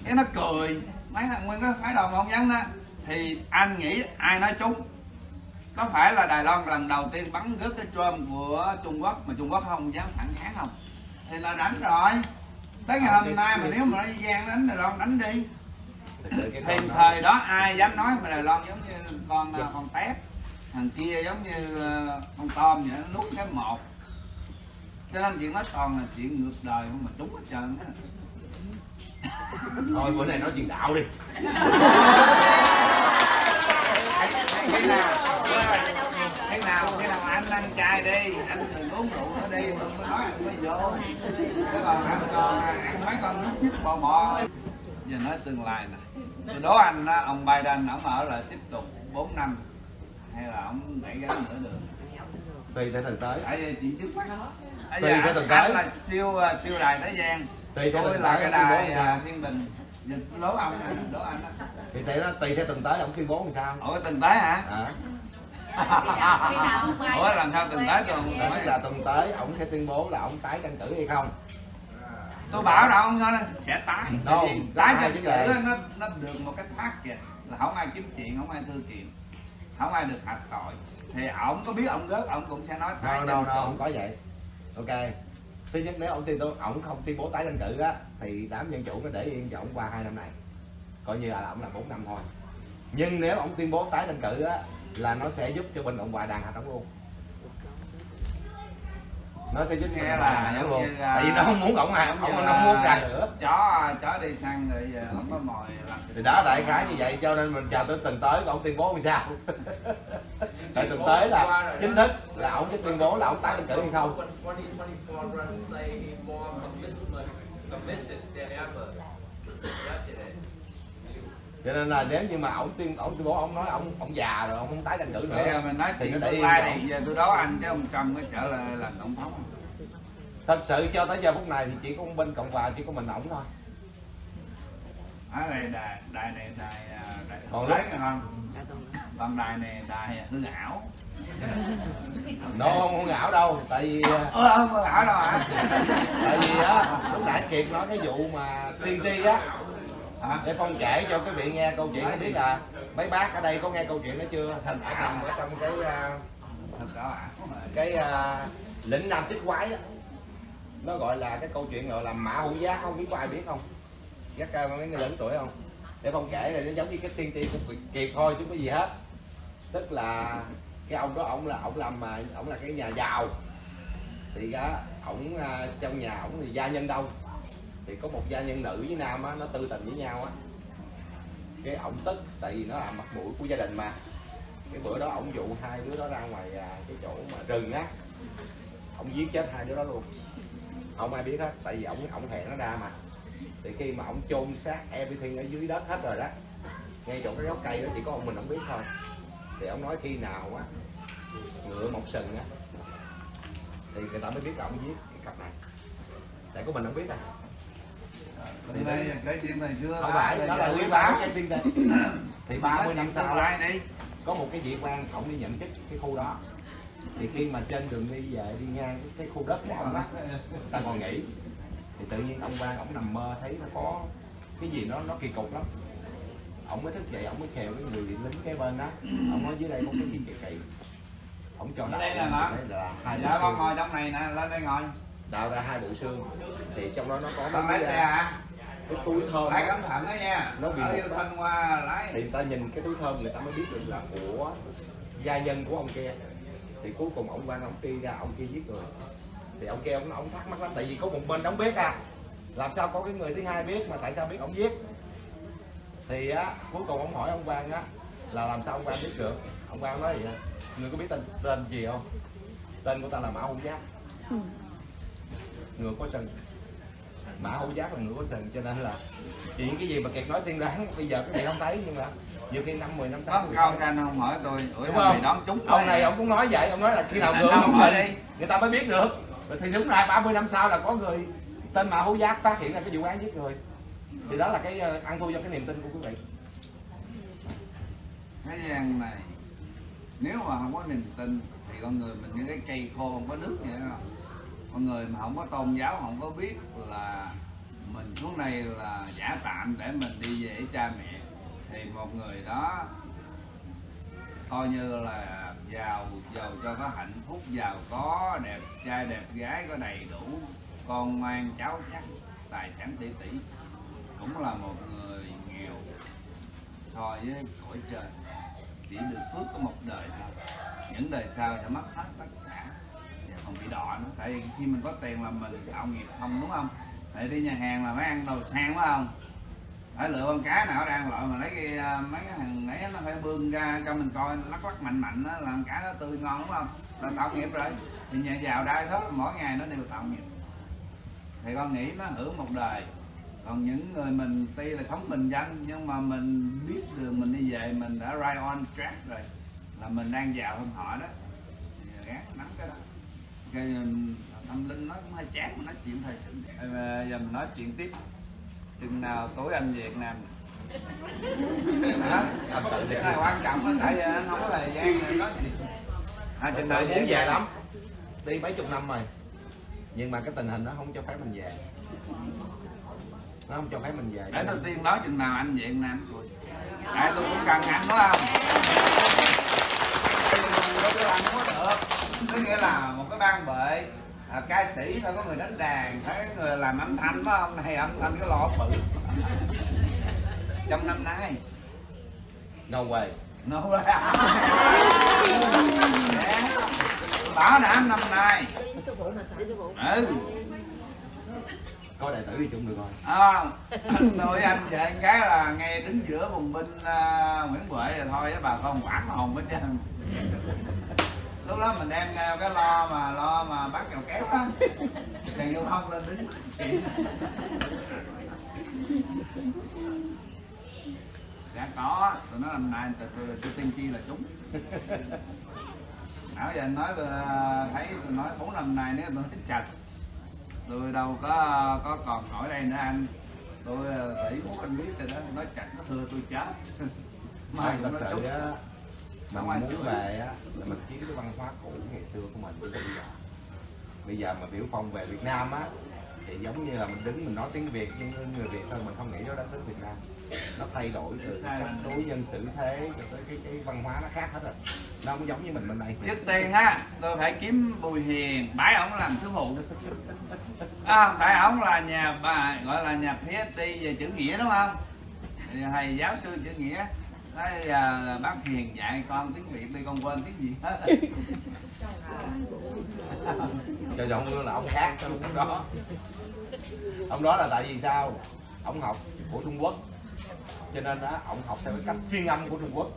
Cái nó cười. Mấy thằng nguyên cái phái đoàn phỏng vấn đó thì anh nghĩ ai nói trúng? Có phải là Đài Loan lần đầu tiên bắn rớt cái trôm của Trung Quốc mà Trung Quốc không dám phản kháng không? Thì là đánh rồi. Tới ngày hôm nay mà nếu mà nói gian đánh Đài Loan đánh đi. Thì thời đó ai dám nói mà Đài Loan giống như con uh, con tép thằng kia giống như uh, con tôm vậy nó nuốt cái một cho nên chuyện đó toàn là chuyện ngược đời không mà trúng hết trơn á. Thôi bữa nay nói chuyện đạo đi. Cái nào? Cái nào? Cái nào? Anh ăn chay đi. Anh đừng uống rượu nữa đi đừng có nói anh mới vô. Cái còn anh còn ăn mấy con nút nhít bò bò. Giờ nói tương lai nè. Tôi đố anh ông Biden ông ở lại tiếp tục 4 năm. Hay là ông đẩy cái nữa được? Tùy theo thực tế tại vì chuyện trước mắt Tùy giờ theo từng cái. là siêu à, siêu đài thế gian. Tùy theo tôi thực là cái ông đài à, thiên bình. Tôi đố ông nè, đố anh thì tại nó tùy theo từng tới ông tuyên bố làm sao? Ủa tình tế hả? À, ủa làm sao tôi không tức nói là tuần tới ông sẽ tuyên bố là ông tái tranh cử hay không? Tôi bảo đâu ông sẽ tái. Đâu, tái tranh cử nó nó được một cái thắt kìa. Là không ai kiếm chuyện không ai thư kiện không ai được hạch tội. Thì ổng có biết ông rớt ông cũng sẽ nói tái đâu đâu đâu không có vậy ok. Thứ nhất, nếu ông tuyên tôi ông không tuyên bố tái tranh cử á, thì đám dân chủ nó để yên cho ông qua hai năm này. Coi như là ông làm 4 năm thôi. Nhưng nếu ông tuyên bố tái tranh cử á, là nó sẽ giúp cho bên cộng hòa đàn hạt ổng luôn nó sẽ giúp Nghe là giống luôn như, à, tại vì nó không muốn ông Giống như nó không muốn ra nữa. chó chó đi săn rồi giờ không có mồi làm thì đó đại khái như vậy cho nên mình chờ tới tuần tới ông tuyên bố làm sao? Tại tuần tới là chính thức là ông sẽ tuyên bố là ông tái tranh cử hay không? 2024 run say more commitment, committed than ever. Yesterday. Cho nên là nếu như mà ông tuyên ông tuyên bố ông nói ông ông già rồi ông không tái tranh cử bây nữa mình nói Thì chuyện tương lai này giờ tôi đố anh chứ ông Trump có trở lại làm tổng thống không? thật sự cho tới giờ phút này thì chỉ có bên cộng hòa chỉ có mình ổng thôi. Ở đây đài đài này đài à, đài Còn tế không còn đài này đài hư ảo. Nó không không ảo đâu tại vì ơ không hư ảo đâu hả? tại vì á lúc nãy kiệt nói cái vụ mà tiên tri á hả? Để phong kể cho cái vị nghe câu chuyện biết là mấy bác ở đây có nghe câu chuyện đó chưa? Thành ở trong ở trong cái à, ảo cái à, lĩnh nam chích quái á nó gọi là cái câu chuyện gọi là mã hữu giác không biết có ai biết không? Giác ca mấy người lớn tuổi không? Để phong kể này nó giống như cái tiên tri của Kiệt- thôi chứ có gì hết. Tức là cái ông đó ông là ông làm mà ông là cái nhà giàu. Thì á ổng à, trong nhà ổng thì gia nhân đông thì có một gia nhân nữ với nam á, nó tư tình với nhau á. Cái ổng tức, tại vì nó là mặt mũi của gia đình mà. Cái bữa đó ổng dụ hai đứa đó ra ngoài à, cái chỗ mà rừng á. Ổng giết chết hai đứa đó luôn. Không ai biết hết, tại vì ổng ổng hẹn nó ra mà. Thì khi mà ổng chôn xác everything ở dưới đất hết rồi đó, ngay chỗ cái gốc cây đó, chỉ có ông mình ổng biết thôi. Thì ổng nói khi nào á, ngựa mọc sừng á, thì người ta mới biết là ổng giết cái cặp này. Tại của mình không biết à. Thì đây cái chuyện này chưa không phải đó là lý báo cái tiên đây thì 30 năm sau lại đi? có một cái vị quan ổng đi nhận chức cái khu đó. Thì khi mà trên đường đi về đi ngang cái, cái khu đất của ông á ta còn nghỉ. Thì tự nhiên ông quan ổng nằm mơ thấy nó có cái gì nó nó kỳ cục lắm. Ổng mới thức dậy ổng mới khều cái người lính kế bên đó. Ổng nói dưới đây có cái gì kỳ kỳ. Ổng cho Đây là đây là hai dạ con ngồi trong này nè lên đây ngồi đào ra hai bộ xương. Thì trong đó nó có mấy lái cái, xe hả? cái túi thơm lái cẩn thận đó nha. Nó bị yêu thanh qua lái. Thì người ta nhìn cái túi thơm người ta mới biết được là của gia nhân của ông kia. Thì cuối cùng ông quan ông đi ra ông kia giết người. Thì ông kia ông ông thắc mắc lắm tại vì có một bên đóng biết à. Làm sao có cái người thứ hai biết mà tại sao biết ông giết? Thì á cuối cùng ông hỏi ông quan á là làm sao ông quan biết được? Ông quan nói vậy người có biết tên tên gì không? Tên của ta là mã hữu giáp. Ừ. ngựa có sừng. Mã hữu giáp là ngựa có sừng cho nên là chuyện cái gì mà kiệt nói tiên đoán bây giờ cái vị không thấy nhưng mà nhiều khi năm mười năm sau một câu canh không hỏi tôi ủa Đúng không? đoán trúng ông này ông cũng nói vậy ông nói là khi nào ngựa không không hỏi đi. người ta mới biết được. Rồi thì đúng ra 30 năm sau là có người tên mã hữu giác phát hiện ra cái vụ án giết người. Thì đó là cái ờ, ăn thua cho cái niềm tin của quý vị. Cái gian này nếu mà không có niềm tin thì con người mình như cái cây khô không có nước vậy đó mọi người mà không có tôn giáo, không có biết là mình xuống đây là giả tạm để mình đi về với cha mẹ, thì một người đó coi như là giàu giàu cho có hạnh phúc, giàu có đẹp trai, đẹp gái, có đầy đủ, con ngoan, cháu chắc, tài sản tỷ tỷ. Cũng là một người nghèo so với cõi trời, chỉ được phước có một đời thôi. Những đời sau sẽ mất hết tất cả còn bị đọa nữa. Tại vì khi mình có tiền là mình tạo nghiệp không đúng không? Tại đi nhà hàng là phải ăn đồ sang phải không? Phải lựa con cá nào đang loại mà lấy cái à, mấy cái thằng ấy nó phải bươn ra cho mình coi lắc lắc mạnh mạnh đó, làm cá nó tươi ngon đúng không? Là tạo nghiệp rồi. Thì nhà giàu đai số mỗi ngày nó đều tạo nghiệp. Thì con nghĩ nó hưởng một đời. Còn những người mình tuy là sống bình dân nhưng mà mình biết đường mình đi về mình đã right on track rồi là mình đang giàu hơn họ đó. Thì gán nắm cái đó cái tâm linh nó cũng hơi chán mà nói chuyện thời sự. Ờ, mà giờ mình nói chuyện tiếp. Chừng nào tối anh về Việt Nam. Đó cái này quan trọng đó tại anh không có thời gian để nói gì à, chừng nào muốn về lắm. Đi mấy chục năm rồi. Nhưng mà cái tình hình nó không cho phép mình về. Nó không cho phép mình về. Để tôi tiên nói chừng nào anh về Việt Nam. Tôi tại tôi cũng cần anh đúng không? Tôi anh có được có nghĩa là một cái ban bệ. À, ca sĩ phải có người đánh đàn phải có người làm âm thanh phải không? Này âm thanh cái lọ bự. Trong năm nay. No way. Nó bảo đảm năm nay. Ừ. Coi đại tử đi chung được rồi. À, tôi anh về anh cái là ngay đứng giữa bùng binh à, Nguyễn Huệ rồi thôi bà con quản hồn hết trơn lúc đó mình đem à, cái lo mà lo mà bắt kèo kéo á. Đèn giao thông lên đứng sẽ có. Tôi nói năm nay tôi, tôi, tôi tiên tri là chúng. Nãy giờ anh nói tôi à, thấy tôi nói bốn năm nay nếu tôi nói chặt. Tôi đâu có có còn nổi đây nữa anh. Tôi à, tỷ phú anh biết rồi đó. Nói chặt nó thưa tôi chết. Mai cũng nói sự mình muốn về á là mình kiếm cái văn hóa cũ ngày xưa của mình. Bây giờ bây giờ mà biểu phong về Việt Nam á thì giống như là mình đứng mình nói tiếng Việt nhưng người Việt thôi mình không nghĩ nó đã tới Việt Nam. Nó thay đổi từ cách đối nhân xử thế cho tới cái cái văn hóa nó khác hết rồi. Nó không giống như mình bên đây trước tiên á tôi phải kiếm bùi hiền bái ổng làm sư phụ à, không tại ổng là nhà bà gọi là nhà PhD về chữ nghĩa đúng không? Thầy giáo sư chữ nghĩa nói à, bác hiền dạy con tiếng việt đi con quên tiếng gì hết. Cho giọng là ông khác ông đó. Ông đó là tại vì sao? Ông học của Trung Quốc. Cho nên đó ông học theo cái cách phiên âm của Trung Quốc.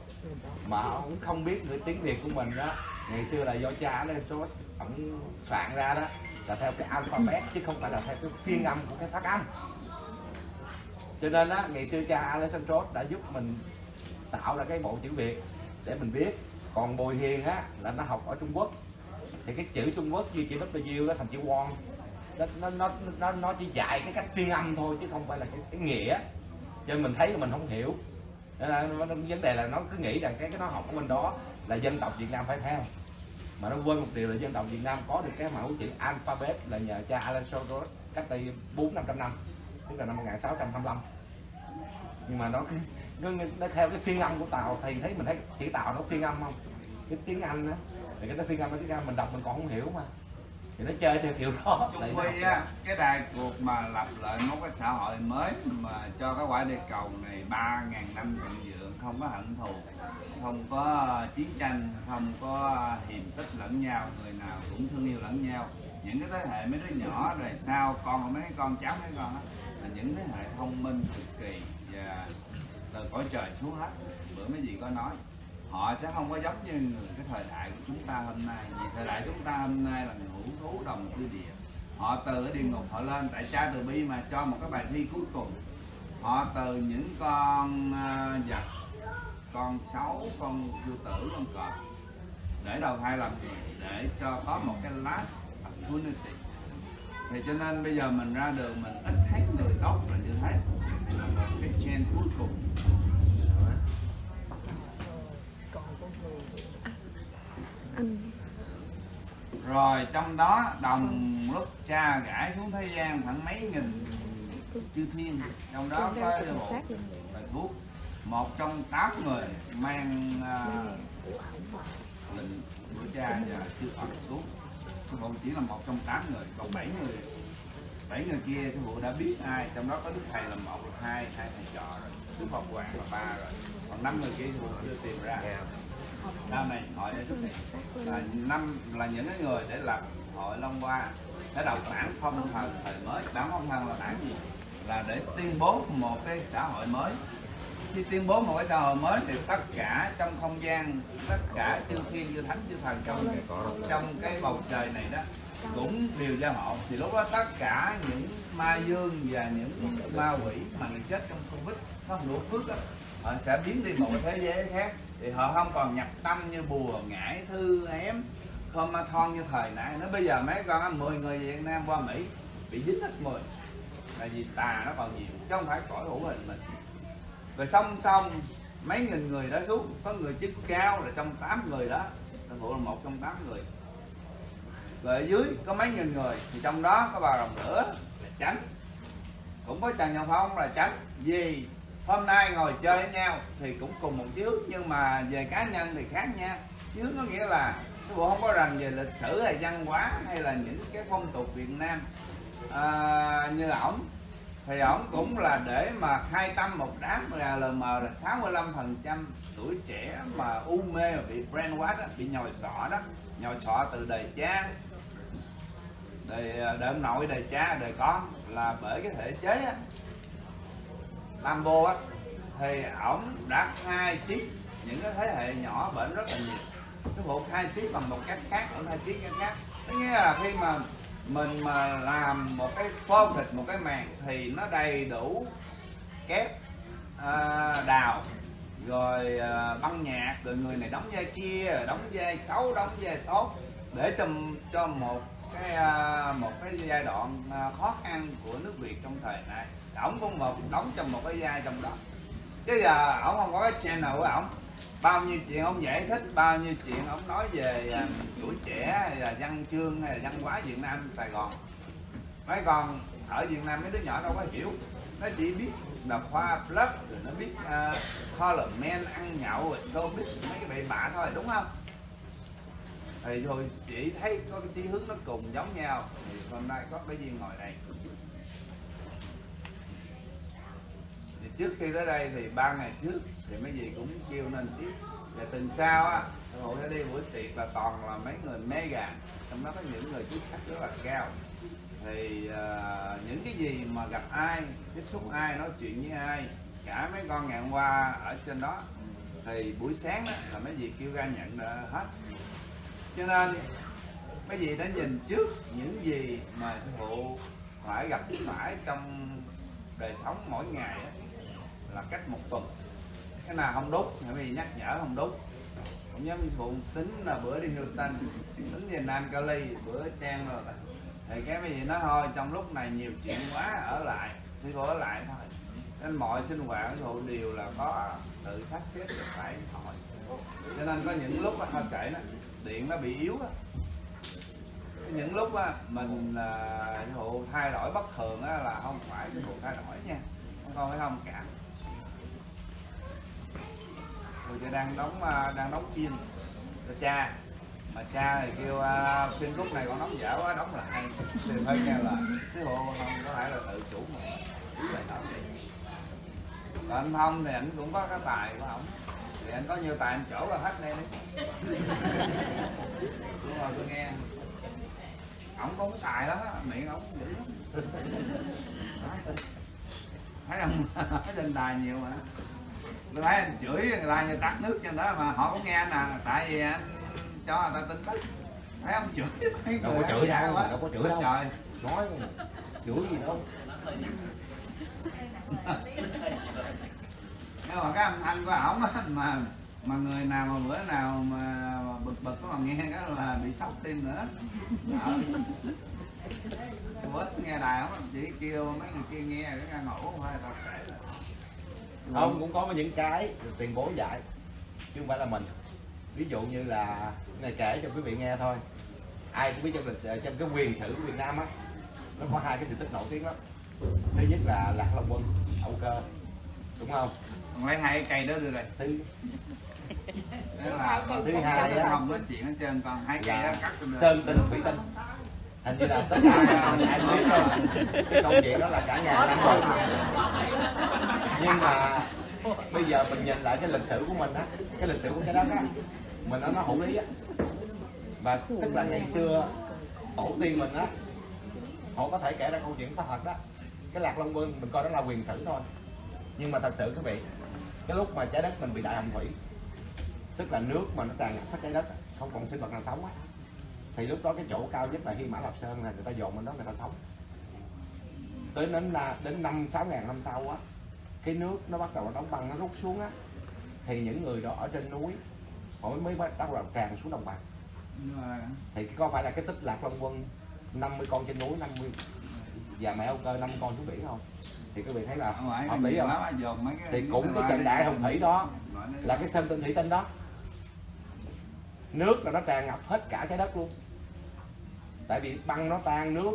Mà ông không biết người tiếng Việt của mình đó ngày xưa là do cha lên chốt ông soạn ra đó là theo cái alphabet chứ không phải là theo cái phiên âm của cái phát âm. Cho nên á ngày xưa cha Alexandros đã giúp mình tạo ra cái bộ chữ Việt để mình biết. Còn Bùi Hiền á là nó học ở Trung Quốc. Thì cái chữ Trung Quốc như chữ W đó thành chữ Won. Nó nó nó nó, nó chỉ dạy cái cách phiên âm thôi chứ không phải là cái, cái nghĩa. Cho nên mình thấy là mình không hiểu. Nên là nó- vấn đề là nó cứ nghĩ rằng cái cái nó học của mình đó là dân tộc Việt Nam phải theo. Mà nó quên một điều là dân tộc Việt Nam có được cái mẫu chữ alphabet là nhờ cha Alan cách đây bốn năm trăm năm tức là năm 1625 nhưng mà nó nó, theo cái phiên âm của Tàu thì thấy mình thấy chữ Tàu nó phiên âm không? Cái tiếng Anh á thì cái nó phiên âm cái tiếng Anh mình đọc mình còn không hiểu mà. Thì nó chơi theo kiểu đó. Nó Quy á, cái đại cuộc mà lập lại một cái xã hội mới mà cho cái quả địa cầu này 3.000 năm thịnh vượng không có hận thù không có chiến tranh không có hiềm khích lẫn nhau người nào cũng thương yêu lẫn nhau. Những cái thế hệ mấy đứa nhỏ đời sau con mấy con cháu mấy con á là những thế hệ thông minh cực kỳ và từ cõi trời xuống hết. Bữa mấy gì có nói họ sẽ không có giống như người cái thời đại của chúng ta hôm nay. Vì thời đại chúng ta hôm nay là ngũ thú đồng cư địa. Họ từ ở địa ngục họ lên tại cha từ bi mà cho một cái bài thi cuối cùng. Họ từ những con à, vật con sấu con sư tử con cọp để đầu thai làm gì? Để cho có một cái last opportunity. Thì cho nên bây giờ mình ra đường mình ít thấy người tốt là như thế. Là một cái chain cuối cùng còn con người à, anh rồi trong đó đồng lúc cha gãi xuống thế gian khoảng mấy nghìn chư thiên. Trong đó có cái bộ bài thuốc một trong tám người mang à, của lệnh cha và chư Phật xuống. Sư phụ chỉ là một trong tám người còn bảy người bảy người kia sư phụ đã biết ai. Trong đó có đức thầy là một hai hai thầy trò rồi. Đức Phật hoàng là ba rồi. Còn năm người kia sư phụ chưa tìm ra sau này hỏi để đức thầy là năm là những cái người để lập hội Long Hoa sẽ đọc bản phong thần thời mới. Bản phong thần là bản gì? Là để tuyên bố một cái xã hội mới. Khi tuyên bố một cái xã hội mới thì tất cả trong không gian tất cả chư thiên chư thánh chư thần trong trong cái bầu trời này đó cũng đều gia hộ. Thì lúc đó tất cả những ma dương và những ma quỷ mà người chết trong covid nó không đủ phước đó, họ sẽ biến đi một thế giới khác thì họ không còn nhập tâm như bùa ngải thư ém không ma thon như thời nãy nó bây giờ mấy con 10 người Việt Nam qua Mỹ, bị dính hết 10 là vì tà nó còn nhiều, chứ không phải cõi hữu hình mình. Rồi song song, mấy nghìn người đó xuống, có người chức cao là trong 8 người đó Sư phụ là một trong 8 người. Rồi ở dưới có mấy nghìn người, thì trong đó có bà rồng lửa là tránh cũng có trần nhân phong là tránh vì hôm nay ngồi chơi với nhau thì cũng cùng một chí nhưng mà về cá nhân thì khác nha. Chí có nghĩa là cái bộ không có rành về lịch sử hay văn hóa hay là những cái phong tục việt nam. À, như ổng thì ổng cũng là để mà khai tâm một đám là LM là 65 phần trăm tuổi trẻ mà u mê mà bị brainwash á, bị nhồi sọ đó. Nhồi sọ từ đời cha đời đời ông nội đời cha đời con. Là bởi cái thể chế á Lambo á thì ổng đã khai chiếc những cái thế hệ nhỏ bệnh rất là nhiều. Cái bộ khai chiếc bằng một cách khác ở khai chiếc cách khác. Có nghĩa là khi mà mình mà làm một cái phô thịt một cái màng thì nó đầy đủ kép à, đào rồi à, băng nhạc rồi người này đóng vai kia đóng vai xấu đóng vai tốt để cho cho một cái à, một cái giai đoạn à, khó khăn của nước Việt trong thời này ổng cũng một đóng trong một cái vai trong đó. Chứ giờ ổng không có cái channel của ổng. Bao nhiêu chuyện ông giải thích bao nhiêu chuyện ông nói về à, tuổi trẻ hay là văn chương hay là văn hóa Việt Nam Sài Gòn. Mấy con ở Việt Nam mấy đứa nhỏ đâu có hiểu. Nó chỉ biết đọc khoa plus rồi nó biết uh, color men ăn nhậu rồi showbiz mấy cái bậy bạ thôi đúng không? Thì rồi chỉ thấy có cái chí hướng nó cùng giống nhau. Thì hôm nay có cái duyên ngồi đây thì trước khi tới đây thì ba ngày trước thì mấy gì cũng kêu nên tiếp. Và tuần sau á hội sẽ đi buổi tiệc là toàn là mấy người mega trong đó có những người chức sắc rất là cao. Thì uh, những cái gì mà gặp ai tiếp xúc ai nói chuyện với ai cả mấy con ngày hôm qua ở trên đó thì buổi sáng đó là mấy gì kêu ra nhận hết. Cho nên mấy gì đã nhìn trước những gì mà sư phụ phải gặp phải trong đời sống mỗi ngày đó là cách một tuần. Cái nào không đốt thì vì nhắc nhở không đốt. Cũng giống như phụ tính là bữa đi Houston tính về Nam Cali bữa trang rồi thì cái gì nói thôi, trong lúc này nhiều chuyện quá, ở lại thì cô ở lại thôi. Nên mọi sinh hoạt của dụ đều là có tự sắp xếp được phải thôi cho nên có những lúc thôi kệ nó, điện nó bị yếu á. Những lúc á, mình là ví thay đổi bất thường á, là không phải cái vụ thay đổi nha. Con phải thông cảm người ta đang đóng à, đang đóng phim. Cho cha mà cha thì kêu à, phim lúc này còn đóng dở quá đóng lại. Thì hơi nghe là cái hồ không có phải là tự chủ mà giữ lại nói còn anh thông thì anh cũng có cái tài của ổng. Thì anh có nhiều tài anh chỗ là hết đây đi. Đúng rồi tôi nghe. Ổng có cái tài lắm á miệng ổng dữ lắm. Thấy không? Thấy lên đài nhiều mà tôi thấy anh chửi người ta như tắt nước trên đó mà họ cũng nghe anh à. Tại vì anh cho người ta tin tức. Thấy ông chửi mấy đâu có chửi đâu đâu có chửi đâu. Trời. Nói chửi gì đâu. Nhưng mà cái âm thanh của ổng á mà mà người nào mà bữa nào mà bực bực có mà nghe cái là bị sốc tim nữa. Đó. bữa nghe đài ổng chỉ kêu mấy người kia nghe cái ngủ không phải là tao kể là không cũng có những cái tiền bố dạy chứ không phải là mình. Ví dụ như là này kể cho quý vị nghe thôi. Ai cũng biết trong lịch sử trong cái quyền sử của Việt Nam á nó có hai cái sự tích nổi tiếng lắm. Thứ nhất là lạc long quân âu cơ. Đúng không? Còn lấy hai cái cây đó đưa đây. Thứ Đó là Thứ hai á. không nói chuyện hết trơn còn hai cây đó là cắt sơn tinh thủy tinh hình như là tất cả ai biết thôi. Cái câu chuyện đó là cả nhà năm rồi. Nhưng mà bây giờ mình nhìn lại cái lịch sử của mình á, cái lịch sử của cái đất á, mình nó nó hữu lý á. Và tức là ngày xưa, tổ tiên mình á, họ có thể kể ra câu chuyện có thật đó. Cái lạc long quân mình coi đó là quyền sử thôi. Nhưng mà thật sự quý vị, cái lúc mà trái đất mình bị đại hồng thủy, tức là nước mà nó tràn ngập hết trái đất không còn sinh vật nào sống á thì lúc đó cái chỗ cao nhất là Hy Mã Lạp Sơn là người ta dồn bên đó người ta sống. Tới đến là đến năm sáu ngàn năm sau á cái nước nó bắt đầu nó đóng băng nó rút xuống á thì những người đó ở trên núi họ mới bắt đầu tràn xuống đồng bằng. Thì có phải là cái tích lạc long quân 50 con trên núi 50 và mẹ âu cơ năm con xuống biển không? Thì quý vị thấy là hợp lý không? thì cũng cái trận đại hồng thủy đó. là cái sơn tinh thủy tinh đó. Nước là nó tràn ngập hết cả trái đất luôn tại vì băng nó tan nước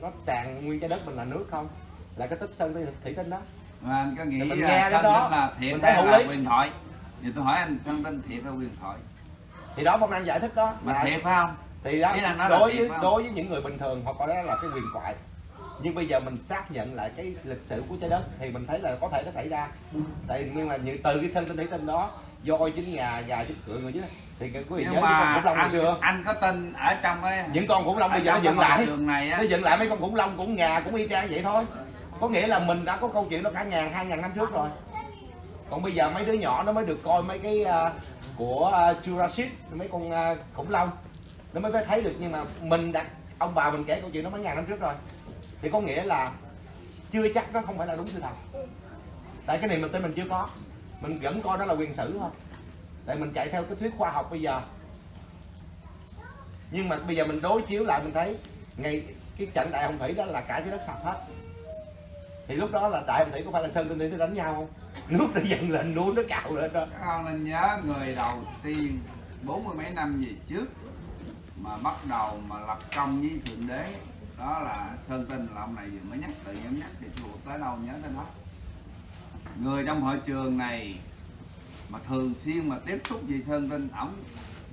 nó tràn nguyên trái đất mình là nước không? Là cái tích sơn tinh thủy tinh đó. Mà anh có nghĩ mình là nghe Sơn cái đó, là thiệt mình hay là lý. huyền thoại? Thì tôi hỏi anh Sơn Tinh thiệt hay huyền thoại? Thì đó phong anh giải thích đó. Mà là thiệt phải không? Thì đó đối với đối với những người bình thường họ coi đó là cái huyền thoại. Nhưng bây giờ mình xác nhận lại cái lịch sử của trái đất thì mình thấy là có thể nó xảy ra. Tại nhưng mà như từ cái sân tinh thủy tinh đó voi chính nhà gà chính cửa người chứ thì cái quý vị nhưng mà khủng long anh, xưa anh có tin ở trong cái những con khủng long bây giờ nó dựng lại. này á. Nó dựng lại mấy con khủng long cũng nhà cũng y chang vậy thôi. Có nghĩa là mình đã có câu chuyện đó cả ngàn hai ngàn năm trước rồi. Còn bây giờ mấy đứa nhỏ nó mới được coi mấy cái à, của à, Jurassic mấy con à, khủng long. Nó mới thấy được nhưng mà mình đã ông bà mình kể câu chuyện đó mấy ngàn năm trước rồi. Thì có nghĩa là chưa chắc nó không phải là đúng sự thật. Tại cái này mình tin mình chưa có. Mình vẫn coi nó là quyền sử thôi tại mình chạy theo cái thuyết khoa học bây giờ. Nhưng mà bây giờ mình đối chiếu lại, mình thấy ngay cái trận đại hồng thủy đó là cả cái đất sập hết. Thì lúc đó là đại hồng thủy có phải là sơn tinh thủy nó đánh nhau không? Nước nó dần lên núi nó cạo lên đó. Không nên nhớ người đầu tiên bốn mươi mấy năm về trước mà bắt đầu mà lập công với thượng đế, đó là sơn tinh. Là ông này vừa mới nhắc, tự nhiên nhắc thì thuộc tới đâu nhớ tới đó người trong hội trường này mà thường xuyên mà tiếp xúc gì sơn tinh ổng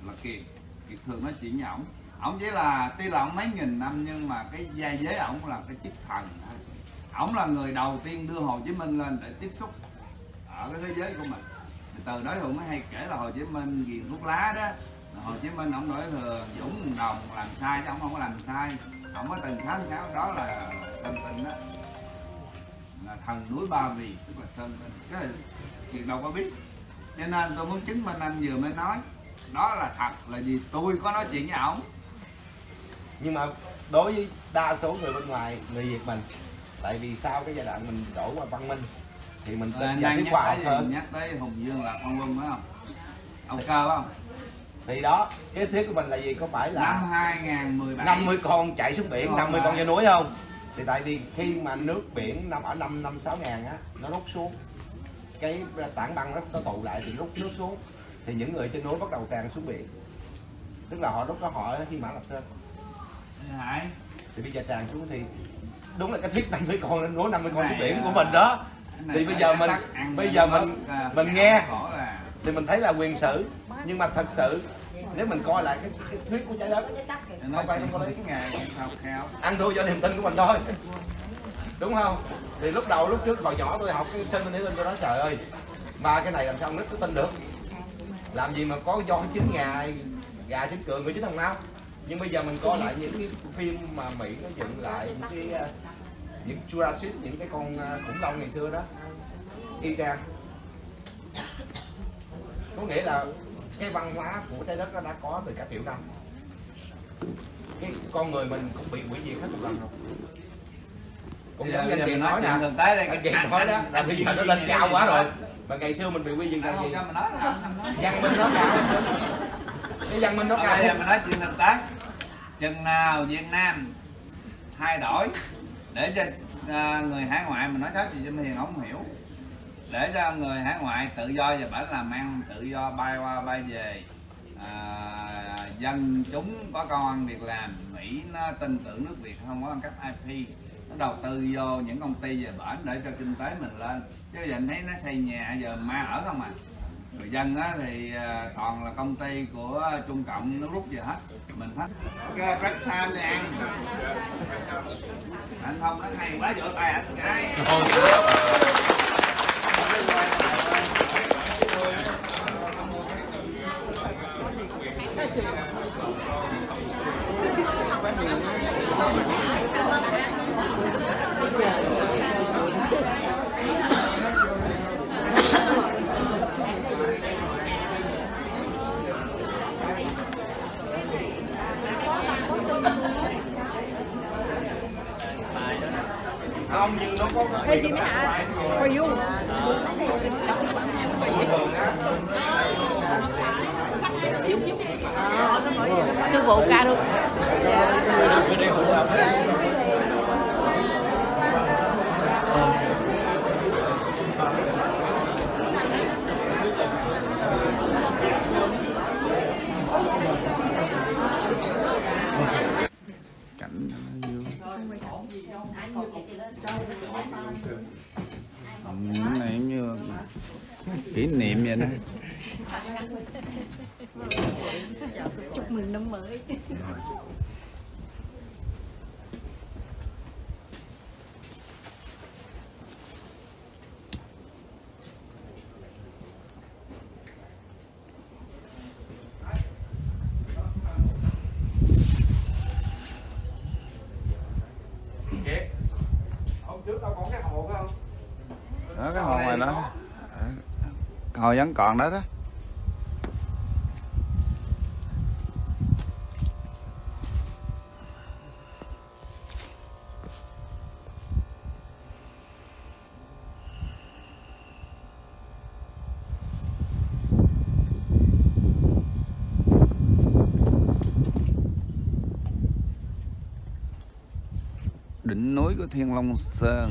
là kiệt. Kiệt thường nói chuyện với ổng. Ổng chỉ là, tuy là ổng mấy nghìn năm, nhưng mà cái gia giới ổng là cái chức thần. Ổng là người đầu tiên đưa hồ chí minh lên để tiếp xúc ở cái thế giới của mình. Thì từ đó hùng mới hay kể là hồ chí minh ghiền thuốc lá đó. Hồ chí minh ông đổi thừa, dũng đồng làm sai chứ ông không có làm sai. Ông có từng khám sáu đó là sơn tinh đó. Là thần núi ba vì, tức là sơn tinh. Cái này đâu có biết cho nên tôi muốn chứng minh anh vừa mới nói. Đó là thật là gì tôi có nói chuyện với ổng. Nhưng mà đối với đa số người bên ngoài người việt mình tại vì sau cái giai đoạn mình đổ qua văn minh thì mình Rồi tin vào cái nhắc khoa học tới hơn. Gì? nhắc tới hùng dương là con quân phải không? Ông cơ phải không? Thì đó cái thiết của mình là gì? Có phải là năm 2017 50 con chạy xuống biển Rồi 50 mà. con trên núi không? Thì tại vì khi mà nước biển nằm ở năm năm sáu ngàn á nó rút xuống cái tảng băng nó, nó tụ lại thì rút nước xuống thì những người trên núi bắt đầu tràn xuống biển. Tức là họ lúc đó họ khi mã lập sơn Hải thì bây giờ tràn xuống thì đúng là cái thiết 50 con lên núi 50 con Này, xuống biển của mình đó. Thì bây giờ mình- bây cho giờ mình- à, mình nghe. thì mình thấy là quyền sử. Nhưng mà thật sự nếu mình coi lại cái, cái thuyết của trái đất nó Không phải không có lý. cái ngày khao khao. ăn thua do niềm tin của mình thôi đúng không? Thì lúc đầu lúc trước hồi nhỏ tôi học cái sinh minh tôi nói trời ơi mà cái này làm sao nít nó tin được? Làm gì mà có do chín gà gà chín cường người chín thằng nào nhưng bây giờ mình coi lại những cái phim mà mỹ nó dựng lại những cái ờ, những Jurassic những cái con ờ, khủng long ngày xưa đó. Y chang. Có nghĩa là cái văn hóa của trái đất nó đã có từ cả triệu năm. Cái con người mình cũng bị hủy diệt hết một lần rồi cũng Bây giờ- giống bây như giờ mình nói nè thực tế đây, cái- anh- nói đó là bây giờ nó lên cao quá rồi. Mà ngày xưa mình bị quy là Anh gì? văn minh nó cao. Cái văn minh nó cao. đây mình nói chuyện thực tế. Chừng nào Việt Nam thay đổi để cho à, người hải ngoại mình nói sách gì cho Hiền không hiểu. Để cho người hải ngoại tự do và bản làm ăn tự do bay qua bay về à, dân chúng có công ăn việc làm Mỹ nó tin tưởng nước Việt không có ăn cắp IP nó đầu tư vô những công ty về bển để cho kinh tế mình lên. Chứ giờ anh thấy nó xây nhà giờ ma ở không à. Người dân á thì à, toàn là công ty của Trung Cộng nó rút về hết. Mình hết. Cái break time đi ăn anh không nói hay quá vỗ tay anh cái không nhưng nó có Ê chị Mỹ Hạ For you Sư phụ ca luôn cảnh nó vui Ừ, cái này giống như kỷ niệm vậy đó Chúc mừng năm mới Kiệt hôm trước đâu có cái hồ phải không đó cái hồ ngoài đó hồ vẫn còn đó đó. Đỉnh núi của Thiên Long Sơn.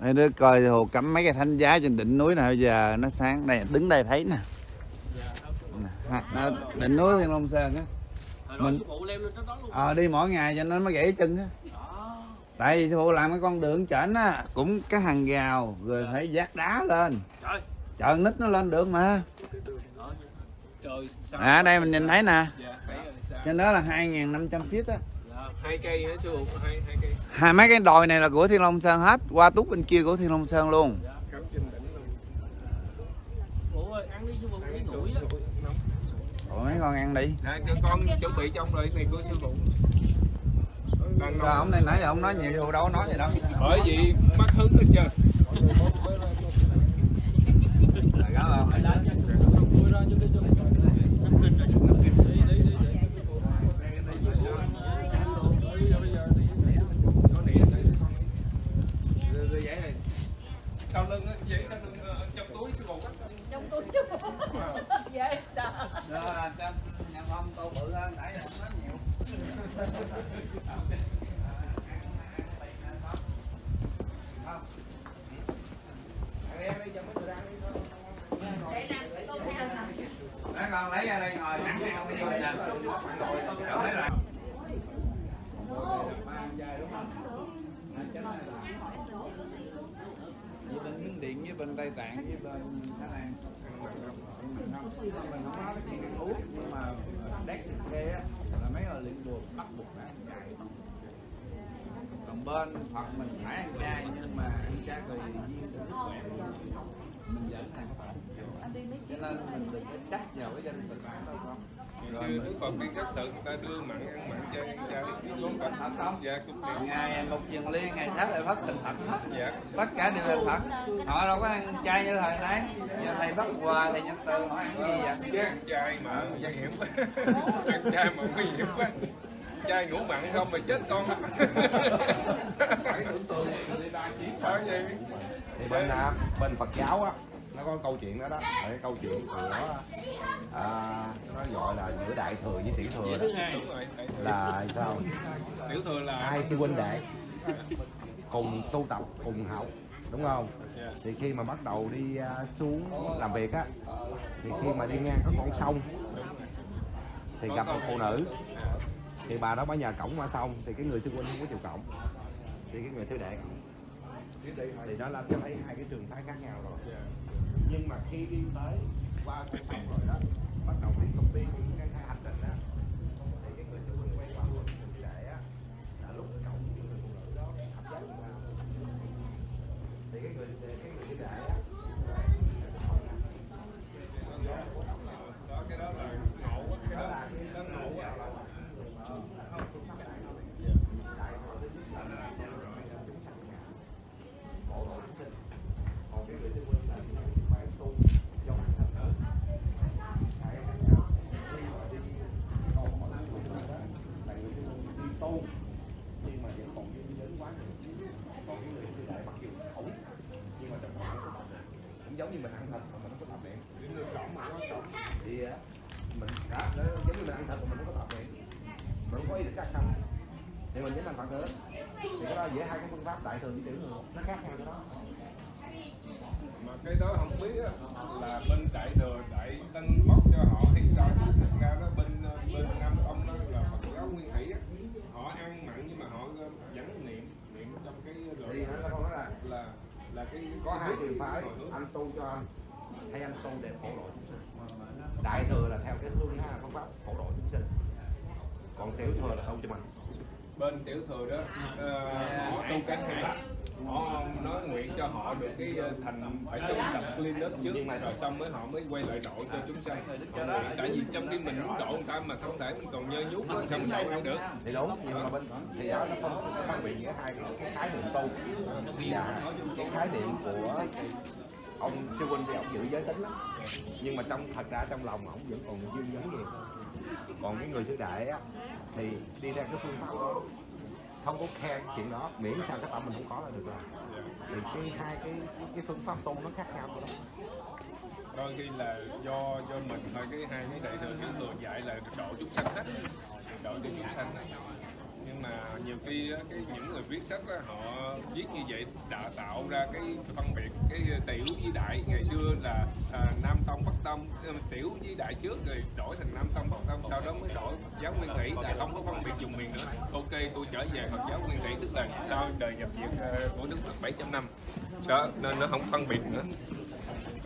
Mấy đứa coi hồ cắm mấy cái thánh giá trên đỉnh núi bây giờ nó sáng đây đứng đây thấy nè. Nó đỉnh núi Thiên Long Sơn á. Mình ờ đi mỗi ngày cho nên mới gãy chân á. Tại vì sư phụ làm cái con đường chảnh á cũng cái hàng rào rồi phải vác đá lên. Trời. nít nó lên được mà. À đây mình nhìn thấy nè. Dạ trên đó là 2.500 feet á. Dạ, hai cây hả sư phụ hai hai cây. Hai mấy cái đồi này là của Thiên Long Sơn hết qua túc bên kia của Thiên Long Sơn luôn. Dạ cắm trên đỉnh luôn Ủa ơi, ăn đi sư phụ, Ăn đi sư nguội á. phụ, nóng. Ủa mấy con ăn đi. Dạ, cho con chuẩn bị trong rồi này của sư phụ. Đang Rồi ông này nãy giờ ông nói nhiều đâu có nói gì đâu. Bởi vì mất hứng hết trơn Là gáo không? Đưa- đưa giấy này. sau lưng á giấy sau lưng ờ, trong túi sư phụ á trong túi chứ dễ sợ Đưa cho nhà ông tô bự hơn nãy giờ nói nhiều Nói con lấy ra đây ngồi nắng nè. Thấy với bên Miến Điện với bên Tây Tạng với bên Thái Lan mình không nói cái chuyện cái thuốc nhưng mà đét xe á là mấy người luyện buộc bắt buộc phải ăn chay còn bên hoặc mình phải ăn chay nhưng mà ăn chay thì duyên cho sức khỏe mình vẫn ăn cho nên mình đừng có trách vào cái gia đình mình bản đâu không? Xưa cứ còn đi tự người ta đưa mặn ăn mặn chay ăn chay đúng cẩn thận không? Dạ cũng liền ngày một truyền liên ngày sát lại phát thành Phật hết. Dạ. Tất cả đều là Phật họ đâu có ăn chay như thời đấy giờ thầy bắt quà thầy nhân từ họ ăn gì vậy? Chứ ăn chay mà nguy hiểm. Quá ăn chay mà nguy hiểm quá chay ngủ mặn không mà chết con. Phải tưởng tượng phải thì bên à, bên Phật giáo á nó có câu chuyện đó đó. Là cái câu chuyện của à, nó gọi là giữa đại thừa với tiểu thừa đó. đúng rồi phải- là sao? Tiểu thừa là hai sư huynh đệ cùng tu tập cùng học đúng không? Dạ. thì khi mà bắt đầu đi à, xuống làm việc á thì khi mà đi ngang có con sông thì gặp một phụ nữ. Thì bà đó mới nhờ cổng qua sông thì cái người sư huynh không có chịu cổng. Thì cái người sư đệ cổng. Thì đó là cho thấy hai cái trường phái khác nhau rồi. Dạ nhưng mà khi đi tới qua công phòng rồi đó, bắt đầu tiếp tục đi cái cái hành trình đó, thì cái người sẽ huynh quay qua luôn để á, là lúc cổng cái người phụ nữ đó hấp dẫn thì cái người cái người sư đệ á đó cái đó là ngộ quá cái đó là cái đó ngộ quá còn cái người sư huynh là phải tu cho bản thân nữa Tại khi mà đi câu hỏi của người đó là người sư huynh đi tu nhưng mà vẫn còn duyên đến quá nhiều còn cái người sư đại mặc dù khẩu nhưng mà trong họ nó có tập luyện cũng giống như mình ăn thịt mà mình không có tập luyện thì á, mình đã nó giống như mình không có tập luyện mình không có ý định sát sanh thì mình vẫn làm phật nữa thì cái đó giữa hai cái phương pháp đại thừa với tiểu thừa nó khác nhau cái đó. Mà cái đó không biết á, là bên đại thừa đại tân bóc cho họ hay sao? Thật ra đó bên bên nam tông đó là phật giáo nguyên thủy á. Họ ăn mặn nhưng mà họ vẫn niệm niệm trong cái thì gọi nó không là là là cái có hai trường phái anh tu cho anh hay anh tu để phổ độ đại thừa là theo cái phương ha phương pháp phổ độ chúng sinh. Còn tiểu thừa là tu cho mình. Bên tiểu thừa đó ờ, họ tu cái hai họ nói nguyện cho họ được cái ờ, thành phải trong sạch clean đất trước rồi xong mới họ mới quay lại độ cho chúng sanh tại vì trong khi mình muốn độ người ta mà không thể mình còn nhơ nhút á, sao mình độ ăn được? Thì đúng nhưng mà bên thì đó nó phân phân biệt giữa hai cái, cái khái niệm tu. Và cái khái niệm của ông sư huynh thì ông giữ giới tính lắm. Nhưng mà trong thật ra trong lòng ông vẫn còn dương giới nhiều còn cái người sư đại á thì đi theo cái phương pháp đó. Không có khen chuyện đó miễn sao cái tâm mình không có là được rồi. Thì cái hai cái cái, cái phương pháp tu nó khác nhau rồi đó đôi khi là do do mình thôi cái hai cái đại thừa cái người dạy là độ chúng sanh hết. Độ cho chúng sanh. hết nhưng mà nhiều khi á, cái những người viết sách á, họ viết như vậy đã tạo ra cái phân biệt cái tiểu với đại. Ngày xưa là à, nam tông bắc tông ờ, tiểu với đại trước rồi đổi thành nam tông bắc tông. Sau đó mới đổi. Phật giáo nguyên thủy là không có phân biệt dùng miền nữa. Ok tôi trở về Phật giáo nguyên thủy tức là sau đời nhập viện ờ, của Đức Phật 700 năm. Đó nên nó không phân biệt nữa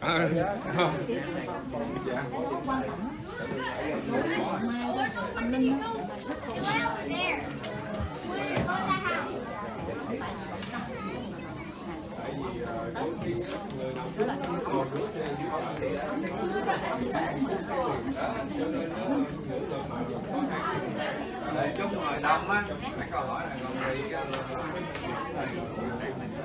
à, để chút ngồi đông á cái câu hỏi này còn bị thì chỉ cần cho anh ăn đi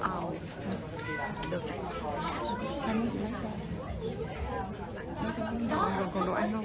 ờ được anh lấy cho rồi còn đồ ăn không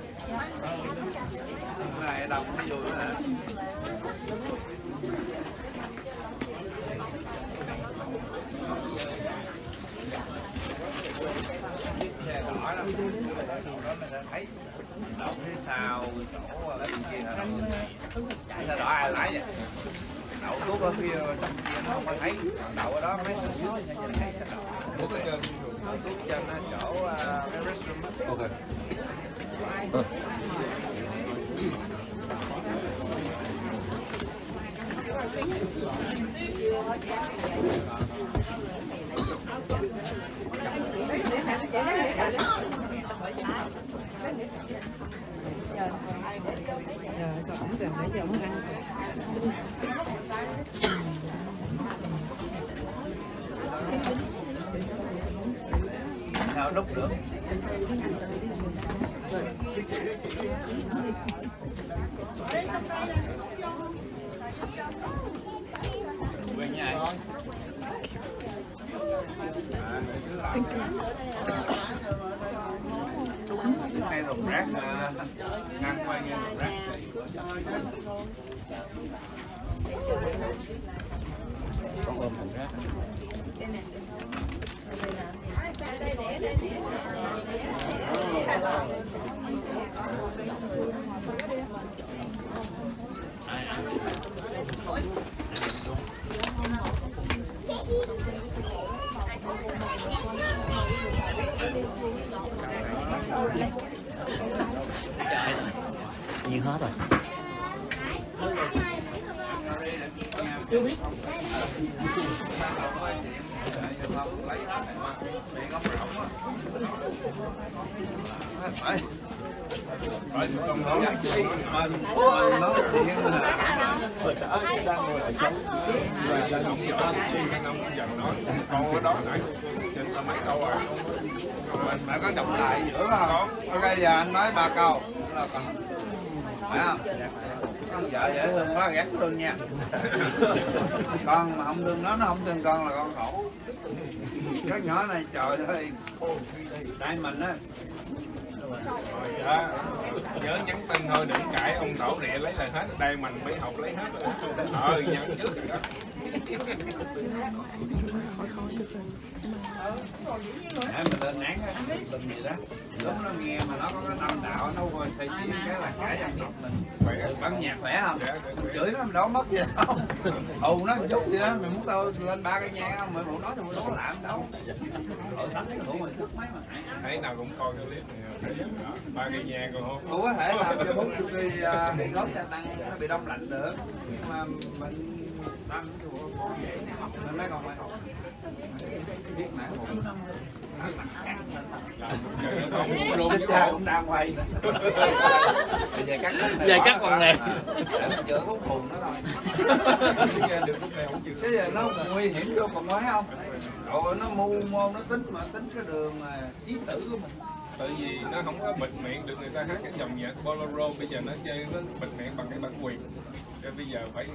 này nữa hả chiếc xe đỏ đó sau đó mình sẽ thấy đậu phía sau chỗ ở bên kia là đậu xe đỏ ai lái vậy đậu thuốc ở phía trong kia nó không có thấy đậu ở đó mấy thằng dưới nó nhìn thấy xe đỏ đậu thuốc trên chỗ cái restroom á ok rồi còn ổng gần để cho ăn nào đúc được cái này rồng rác à, ngăn quay nghe rác con ôm thùng rác Nhiên hết rồi. phải phải không nói mình mình nói chuyện là và là ông vợ thì anh ông dần nói con ở đó nãy trên là mấy câu rồi mình phải có trọng lại giữa không ok giờ anh nói ba câu là còn phải không con vợ dễ thương quá ghét thương nha con mà không thương nó nó không thương con là con khổ cái nhỏ này trời ơi tại mình á đó. nhớ nhắn tin thôi, đừng cãi, ông tổ địa lấy lại hết đây mình mới học lấy hết rồi. ờ nhắn trước rồi đó khỏi khỏi rồi để mình lên án đừng gì đó. Lúc nó nghe mà nó có cái tâm đạo nó coi xây dựng cái là cãi dân tộc mình bắn nhạc khỏe không? Chửi nó mình đâu mất gì đâu. Hù nó một chút gì đó mày muốn tao lên ba cây nhang không? Mày muốn nói thì đâu có làm đâu. Ở đánh cái hủ mày thức mấy mà. Thấy nào cũng coi cái clip này ba cây nhà còn không Ủa có thể làm cho bốn chục cây gốc xe tăng nó bị đông lạnh được nhưng mà mình nói còn cũng đang quay Bây giờ cắt Giờ cắt phần này. Chữa hút hồn cái giờ nó nguy hiểm vô còn mấy không? Trời ơi, nó mưu mô nó tính mà tính cái đường mà chí tử của mình. Tại vì nó không có bịt miệng được người ta hát cái dòng nhạc bolero bây giờ nó chơi nó bịt miệng bằng cái bản quyền cho bây giờ phải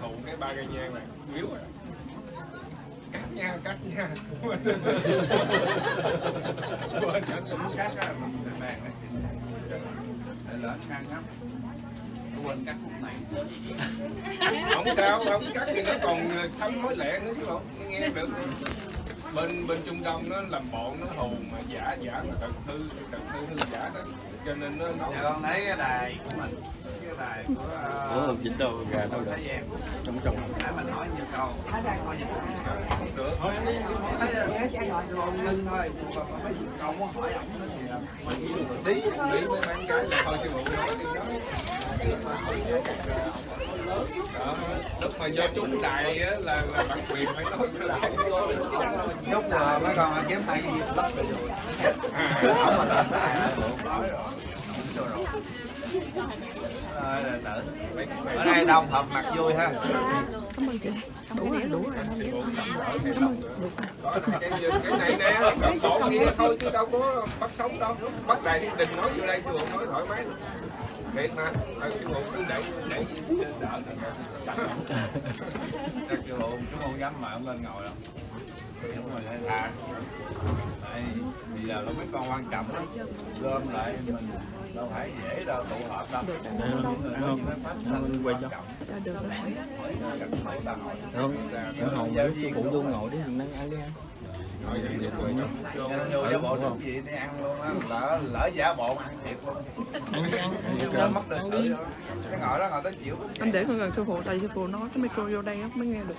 thụ cái ba cây nhang này. Yếu rồi. Cắt nha cắt nha. Quên cắt á mình bàn Để lỡ khăn lắm. Quên cắt khúc này. Không sao không cắt thì nó còn sắm mối lẻ nữa chứ không nghe được bên bên trung đông nó làm bộ nó hù mà giả giả mà thật hư thật hư hư giả đó. Cho nên nó nó Giờ con thấy cái đài của mình Cái đài của Ủa, uh, dính đâu gà đâu Giang trong trong Để mình hỏi nhiều câu. Không được. Thấy con nhân thôi Còn mấy câu muốn hỏi ổng thì là Tí lý với mấy cái là thôi sư phụ nói đi đó lúc mà do trúng đài á là là bản quyền phải nói trở lại Chút là mấy con kiếm tay cái gì lắp rồi à, cái Ở đây đông thật mặt vui ha cảm ơn chị đủ rồi đủ rồi cảm ơn cái, cái này nè cầm sổ kia thôi chứ đâu có bắt sống đâu bắt thiên đình nói vô đây sư phụ nói thoải mái thiệt mà. Thôi, sư phụ cứ để để đỡ Chắc chú Hùng, chú không dám mà ông lên ngồi đâu Đúng rồi, hay là Tại bây giờ có mấy con quan trọng lắm. Gom lại mình đâu phải dễ đâu tụ họp đâu. Không quay cho. cho được rồi. Không em hồng với sư phụ vô ngồi. Đi thằng đang ăn đi ăn. Thôi vậy thì quay cho Vô giả bộ đúng gì đi ăn luôn á Lỡ, lỡ giả bộ ăn thiệt luôn. Ăn đi ăn. Ăn Nó mất lịch Cái ngồi đó ngồi tới chịu em để con gần sư phụ tại sư phụ nói cái micro vô đây á mới nghe được.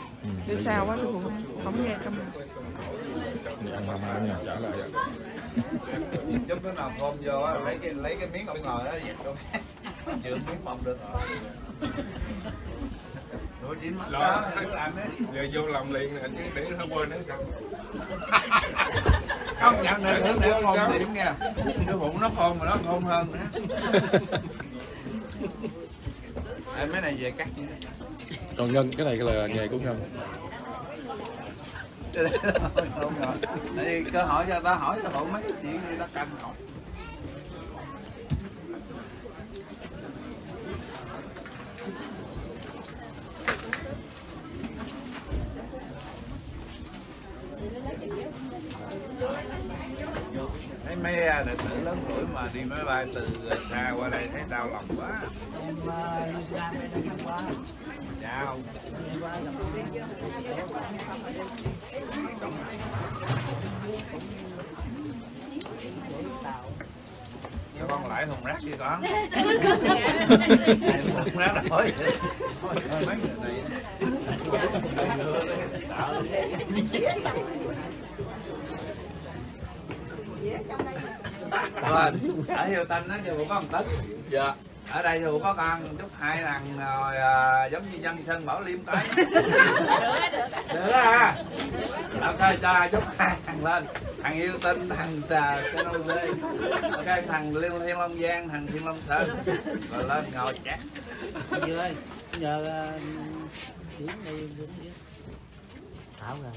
Đi xa quá sư phụ không nghe trong này. Ăn mà mà nhà trả lại Chút cái nào phôm vô á, lấy cái lấy cái miếng ông ngồi đó dẹp vô. Chữa miếng mông được Đấy giờ vô làm liền nè chứ để nó quên nó sao? Không nhận được nữa để khôn điểm nha. Cái bụng nó khôn mà nó khôn hơn nữa. Ê, mấy này về cắt như thế còn ngân cái này là nghề của ngân. Không rồi tại vì cơ hội cho ta hỏi ta bộ mấy cái chuyện gì ta cần hỏi thấy mấy à, đệ tử lớn tuổi mà đi máy bay từ xa qua đây thấy đau lòng quá. Chào. Cho con lại thùng rác đi con. Thùng rác rồi. Thôi, mấy người này rồi ở hiệu tinh á chưa có một tấn. Dạ. Ở đây thì có con chút hai thằng rồi à, giống như dân sân bảo liêm tới được à ok cho chút hai thằng lên. Thằng yêu tinh thằng xà xê ok thằng liên thiên long giang thằng thiên long sơn. Rồi lên ngồi chát Dư ơi, nhờ điểm đi điểm đi. Thảo rồi.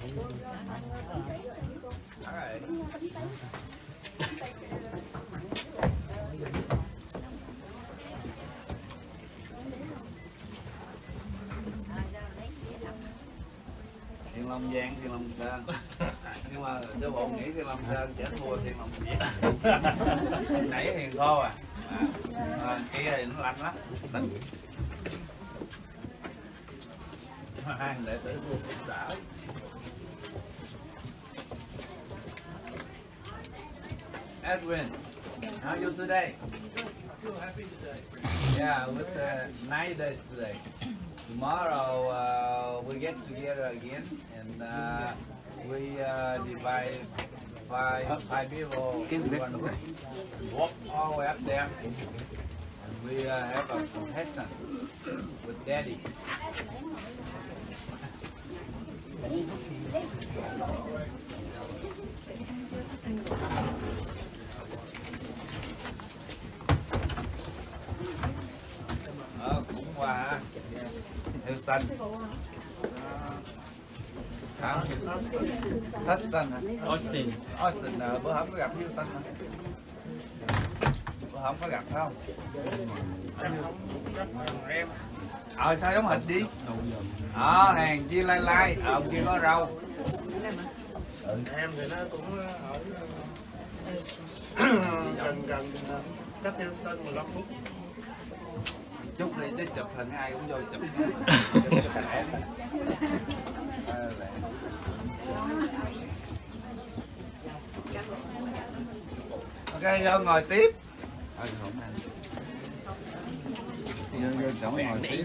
Thiên Long Giang, Thiên Long Sơn. Nhưng mà cho bộ nghĩ Thiên Long Sơn chết thua Thiên Long Giang. Nãy hiền khô à, à, à Kia thì nó lạnh lắm. Hai thằng đệ tử thua cũng đỡ. Edwin, how are you today? Feel happy today. Yeah, with the night days today. Tomorrow uh, we get together again and uh, we uh, divide five, five people. We're gonna walk all the way up there and we uh, have a competition with Daddy. Ờ, ha. Theo xanh. hả? Houston hả? Austin. Austin ờ, bữa hổm có gặp Houston hả? Bữa hổm có gặp phải không? Ờ sao giống hình đi? Ờ hàng chi lai lai. Ờ ông kia có râu em thì nó cũng ở gần gần cách theo sân 15 phút chút đi, chứ chụp hình ai cũng vô chụp chụp đi. Lẻ. ok, vô ngồi tiếp ờ vô vô chỗ ngồi tiếp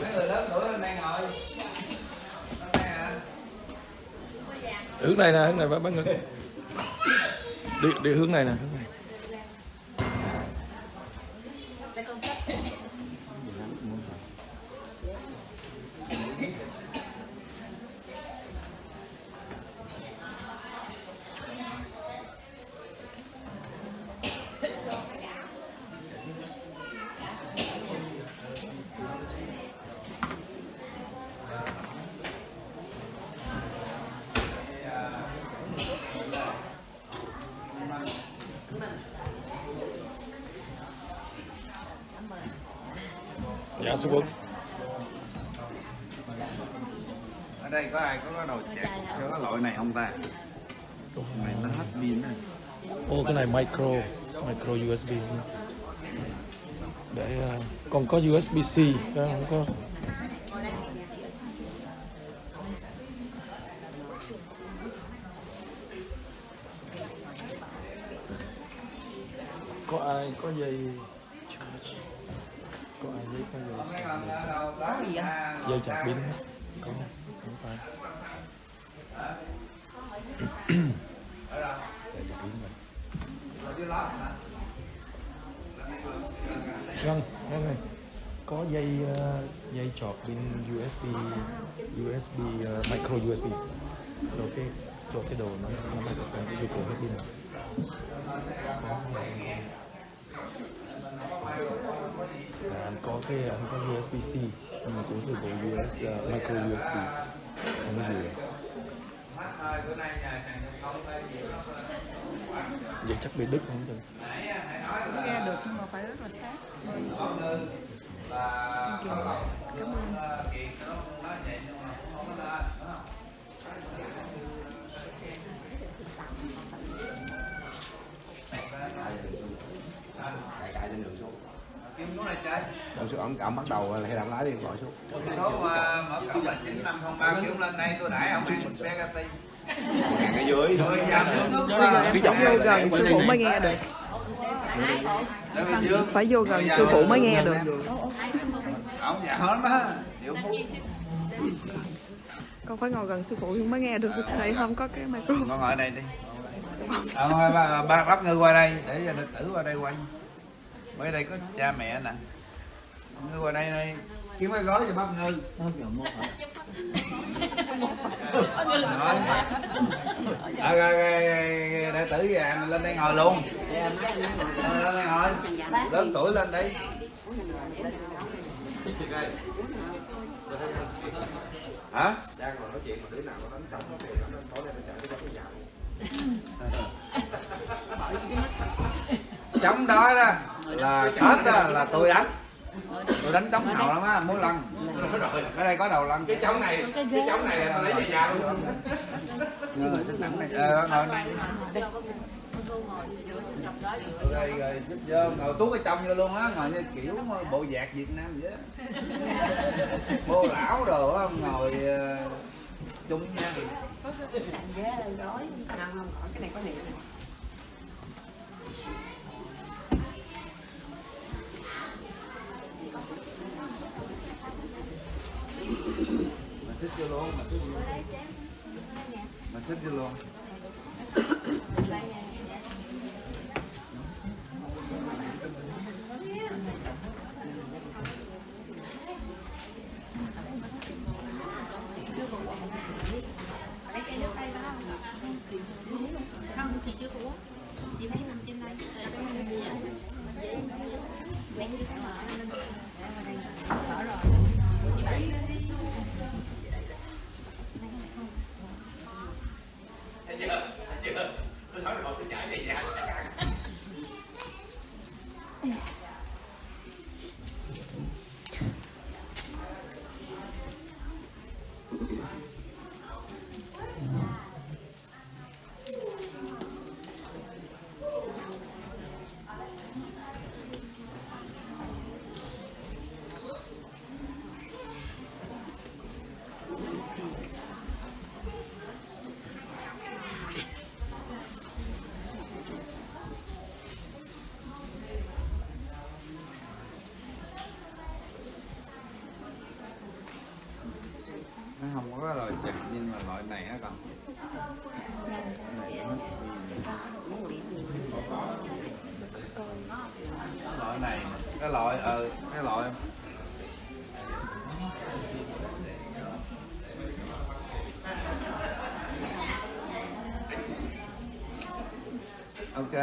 Mấy người lớn tuổi ngồi hướng này nè, hướng này, bác bác ngưng đi đi hướng này nè, hướng này. Micro USB để ờ, còn có USB C không có ai có dây charge? có ai dây có dây Mấy con ở đâu đó à, dây chặt pin không? có không phải ở đâu dây chặt pin này ở dưới lót hả Vâng, vâng này. Có dây ờ, dây chọt pin USB USB ờ, micro USB. Rồi cái rồi cái đồ nó nó mang được cái dụng cụ hết pin này. Có. Dạ, anh có cái anh có USB-C nhưng mà cũng sử dụng US uh, micro USB không gì vậy chắc bị đứt không chừng nghe được nhưng mà phải rất là sát Ngõ Ngư là Cảm có lòng cảm ơn Ờ, Kiệt nó nói vậy nhưng mà cũng không có lên đúng không? cài cài lên đường xuống Kim xuống này chơi ổng ổng bắt đầu hay làm lái đi gọi xuống. Số mà mở cổng là chín năm không ba kiếm lên đây tôi đãi ông ăn spaghetti ngàn cái dưới. Cái giọng vô gần sư phụ mới nghe được. Phải vô gần sư phụ mới nghe được. Ông dạ hết má con phải ngồi gần sư phụ mới nghe được. Thầy không có cái micro. Con ngồi đây đi. À, thôi, ba, ba, bắt ngư qua đây. Để cho đệ tử qua đây quay. Bởi đây có cha mẹ nè ngư vào đây này kiếm cái gói cho bắp ngư. Nói. À, rồi, rồi, rồi, đệ tử già lên đây ngồi luôn. Lên đây ngồi. Lớn tuổi lên đây. Hả? Đang ngồi nói chuyện mà đứa nào có đánh trọng thì nó tối nay nó chạy cái cái nhậu chống đó đó là tết đó là tôi đánh tôi đánh chống hậu lắm á múa lân ở đây có đầu lân cái chống này cái chống này là tao lấy về nhà luôn. Ờ, thích nặng này. Ờ ngồi này đây rồi thích vô. Ngồi tuốt ở trong vô luôn á ngồi như kiểu bộ dạc việt nam vậy á. Bô lão đồ á ngồi ờ, chung nha mà thích vô luôn. Mà thích vô luôn. Mà thích vô luôn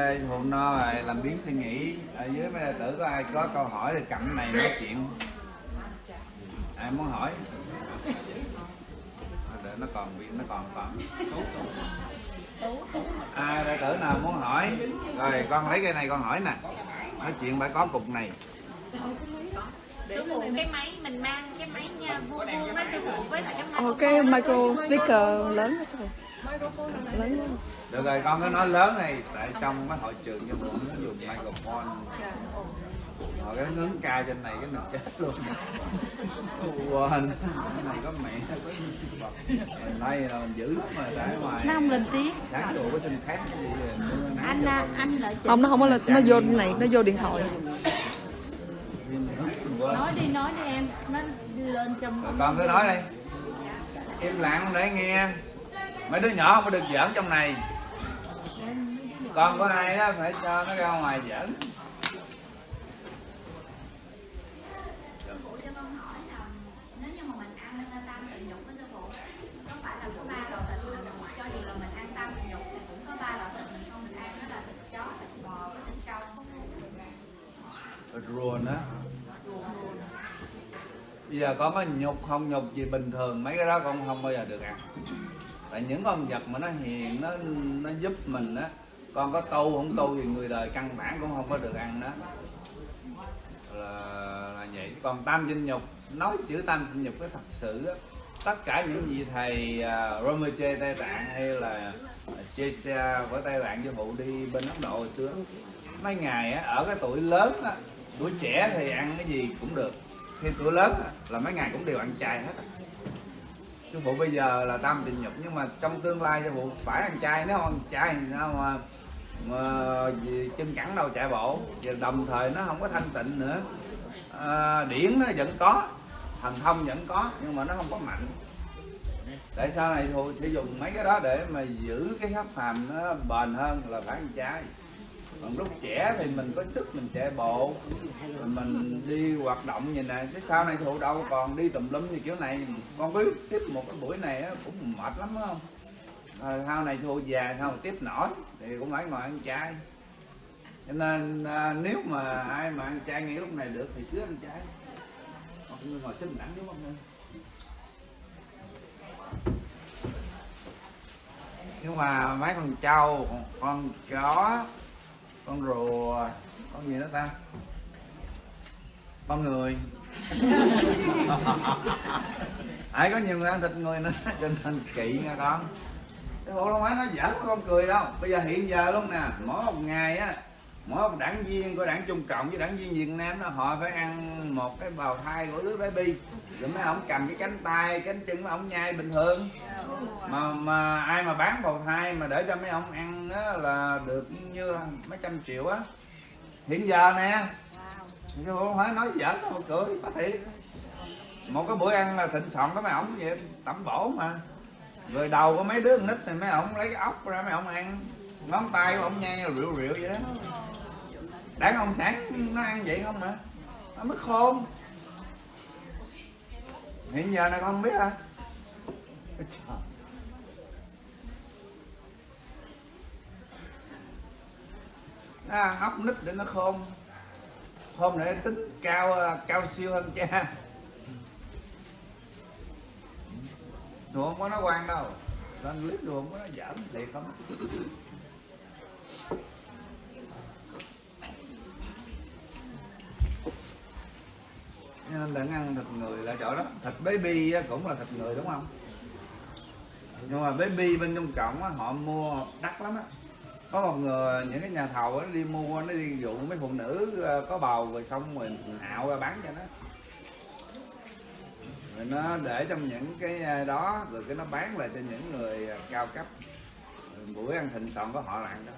ok phụ no rồi làm biến suy nghĩ ở dưới mấy đệ tử có ai có câu hỏi thì cầm này nói chuyện. Ai muốn hỏi? À, để nó còn bị nó còn còn. Ai đệ tử nào muốn hỏi? Rồi con lấy cái này con hỏi nè. Nói chuyện phải có cục này. Phụ cái máy mình mang cái máy nha vuông vuông á sư phụ với lại cái micro speaker. lớn đó sư phụ lớn được rồi con cứ nói lớn này tại trong cái hội trường cho mình muốn dùng microphone. Rồi cái hướng ca trên này cái mình chết luôn. Quên cái này có mẹ có Mình đây là mình giữ lắm mà tại ngoài nó không lên tiếng. sáng trụ cái tin khác cái gì anh à, anh lợi không nó không có lên nó vô này nó vô điện thoại. Nói đi nói đi em nó lên trong con cứ nói đi. Im lặng để nghe mấy đứa nhỏ phải được giỡn trong này. Con của ai đó phải cho nó ra ngoài giỡn. Ruồn á bây giờ có mấy nhục không nhục gì bình thường, mấy cái đó con không bao giờ được ăn tại những con vật mà nó hiền nó nó giúp mình á con có tu không tu thì người đời căn bản cũng không có được ăn đó. Là, là vậy. Còn tam dinh nhục nói chữ tam dinh nhục cái thật sự á tất cả những gì thầy à, uh, Romeche Tây Tạng hay là Chesia của Tây Tạng với phụ đi bên Ấn Độ hồi xưa mấy ngày á, ở cái tuổi lớn á, tuổi trẻ thì ăn cái gì cũng được. Khi tuổi lớn á, là mấy ngày cũng đều ăn chay hết sư phụ bây giờ là tam tình nhục nhưng mà trong tương lai sư phụ phải ăn chay nếu không chay sao mà, mà chân cẳng đâu chạy bộ. Và đồng thời nó không có thanh tịnh nữa. À, điển nó vẫn có thần thông vẫn có nhưng mà nó không có mạnh. Tại sao này thù sẽ dùng mấy cái đó để mà giữ cái hấp phàm nó bền hơn là phải ăn chay còn lúc trẻ thì mình có sức mình chạy bộ mình đi hoạt động như này chứ sau này thụ đâu còn đi tùm lum như kiểu này. Con biết tiếp một cái buổi này cũng mệt lắm phải không? À, sau này thụ già sau tiếp nổi thì cũng phải ngồi ăn chay. Cho nên à, nếu mà ai mà ăn chay ngay lúc này được thì cứ ăn chay. Còn ngồi xin đẳng đúng không nhưng mà mấy con trâu con chó con rùa. Con gì nữa ta? Con người. Ai có nhiều người ăn thịt người nữa, cho nên kỵ nha con. Cái bộ đâu phải nó giỡn con cười đâu. Bây giờ hiện giờ luôn nè, mỗi một ngày á mỗi một đảng viên của đảng Trung Cộng với đảng viên Việt Nam đó họ phải ăn một cái bào thai của đứa baby rồi mấy ông cầm cái cánh tay, cánh chân mấy ông nhai bình thường. Mà mà ai mà bán bào thai mà để cho mấy ông ăn đó là được như là mấy trăm triệu á. Hiện giờ nè chứ không phải nói giỡn đâu cười có thiệt. Một cái bữa ăn là thịnh soạn có mấy ổng vậy, tẩm bổ mà. Rồi đầu của mấy đứa con nít thì mấy ổng lấy cái ốc ra mấy ổng ăn. Ngón tay của ổng nhai rượu rượu vậy đó đảng cộng sản nó ăn vậy không hả? Nó mất khôn. Hiện giờ này con không biết à nó hóc nít để nó khôn. Hôm để tính cao cao siêu hơn cha. Tôi không có nó quan đâu. Lên clip tôi không có nó giỡn thiệt không? Nên là ăn thịt người là chỗ đó. Thịt baby cũng là thịt người đúng không? Nhưng mà baby bên trong cộng á, họ mua đắt lắm á. Có một người những cái nhà thầu nó đi mua nó đi dụ mấy phụ nữ ờ, có bầu rồi xong rồi hạo ra bán cho nó. Rồi nó để trong những cái ờ, đó rồi cái nó bán lại cho những người ờ, cao cấp. Buổi ăn thịnh soạn có họ là ăn Đó.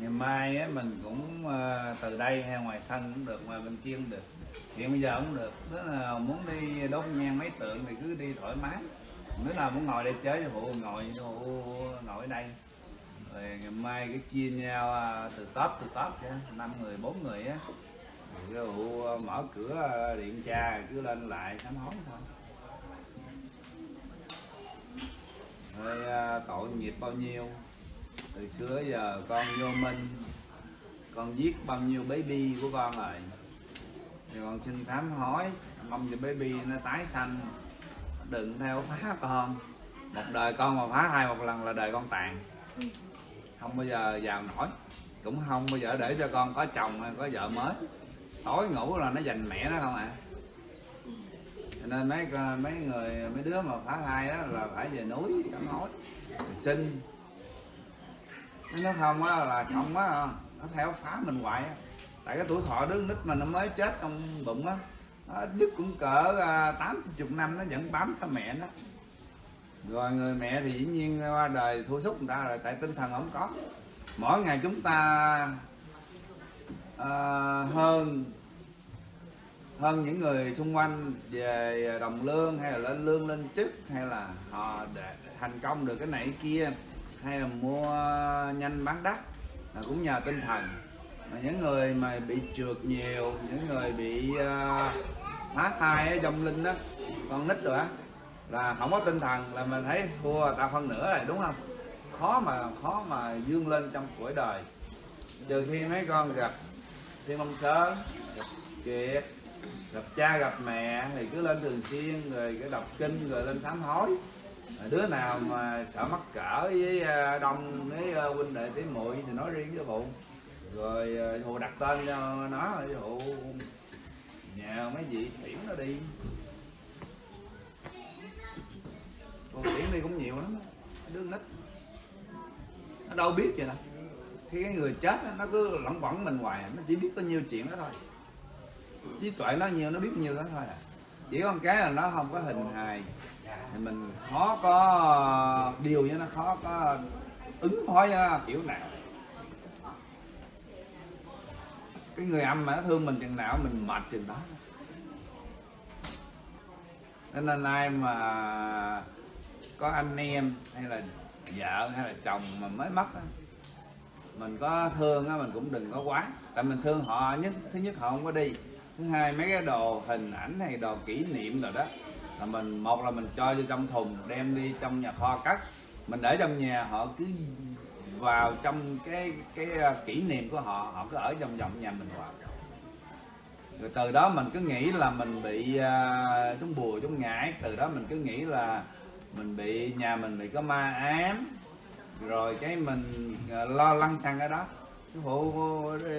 Ngày mai á, mình cũng ờ, từ đây hay ngoài sân cũng được ngoài bên kia cũng được. Hiện bây giờ cũng được. Nếu là muốn đi đốt nhang mấy tượng thì cứ đi thoải mái. Nếu nào muốn ngồi đây chơi thì phụ ngồi hộ ngồi ở đây. Rồi ngày mai cái chia nhau à, từ top từ top chứ năm người bốn người á. Cái hộ à, mở cửa à, điện tra cứ lên lại sám hối thôi. Rồi tội nghiệp bao nhiêu? Từ xưa giờ, con vô minh. Con giết bao nhiêu baby của con rồi. Thì con xin thám hỏi, mong cho baby nó tái sanh. Đừng theo phá con. Một đời con mà phá hai một lần là đời con tàn. Không bao giờ giàu nổi. Cũng không bao giờ để cho con có chồng hay có vợ mới. Tối ngủ là nó giành mẹ nó không ạ? À. cho nên mấy mấy người, mấy đứa mà phá thai đó là phải về núi sám hối sinh nó không á là không á nó theo phá mình hoài á. Tại cái tuổi thọ đứa nít mà nó mới chết trong bụng á ít nhất cũng cỡ à, tám chục năm nó vẫn bám theo mẹ nó. Rồi người mẹ thì dĩ nhiên qua đời thua sút người ta rồi tại tinh thần không có. Mỗi ngày chúng ta à, hơn hơn những người xung quanh về đồng lương hay là lên lương lên chức hay là họ để thành công được cái này cái kia hay là mua nhanh bán đắt là cũng nhờ tinh thần. Mà những người mà bị trượt nhiều những người bị uh, phá thai ở trong linh đó con nít rồi á là không có tinh thần là mình thấy thua tao phân nửa rồi đúng không? Khó mà khó mà dương lên trong cuộc đời. Trừ khi mấy con gặp thiên mông sớm gặp kiệt gặp cha gặp mẹ thì cứ lên thường xuyên rồi cái đọc kinh rồi lên sám hối đứa nào mà sợ mắc cỡ với à, đông với à, huynh đệ tỷ muội thì nói riêng với phụ rồi à, thù đặt tên cho nó rồi phụ nhà mấy vị tiễn nó đi. Còn tiễn đi cũng nhiều lắm đứa nít. Nó đâu biết vậy nè, khi cái người chết nó cứ lẩn quẩn mình hoài nó chỉ biết có nhiêu chuyện đó thôi. Trí tuệ nó nhiều nó biết nhiều đó thôi à. Chỉ có một cái là nó không có hình hài thì mình khó có điều với nó khó có ứng phó với nó kiểu nào? Cái người âm mà nó thương mình chừng nào mình mệt chừng đó. Nên là ai mà có anh em hay là vợ hay là chồng mà mới mất á mình có thương á mình cũng đừng có quá. Tại mình thương họ nhất thứ nhất họ không có đi. Thứ hai mấy cái đồ hình ảnh hay đồ kỷ niệm rồi đó là mình một là mình cho vô trong thùng đem đi trong nhà kho cắt. Mình để trong nhà họ cứ vào trong cái cái ờ, kỷ niệm của họ họ cứ ở trong vòng nhà mình hoài. Rồi từ đó mình cứ nghĩ là mình bị uh, chúng bùa chúng ngải. Từ đó mình cứ nghĩ là mình bị nhà mình bị có ma ám. Rồi cái mình uh, lo lăng xăng ở đó. Chú hộ đi,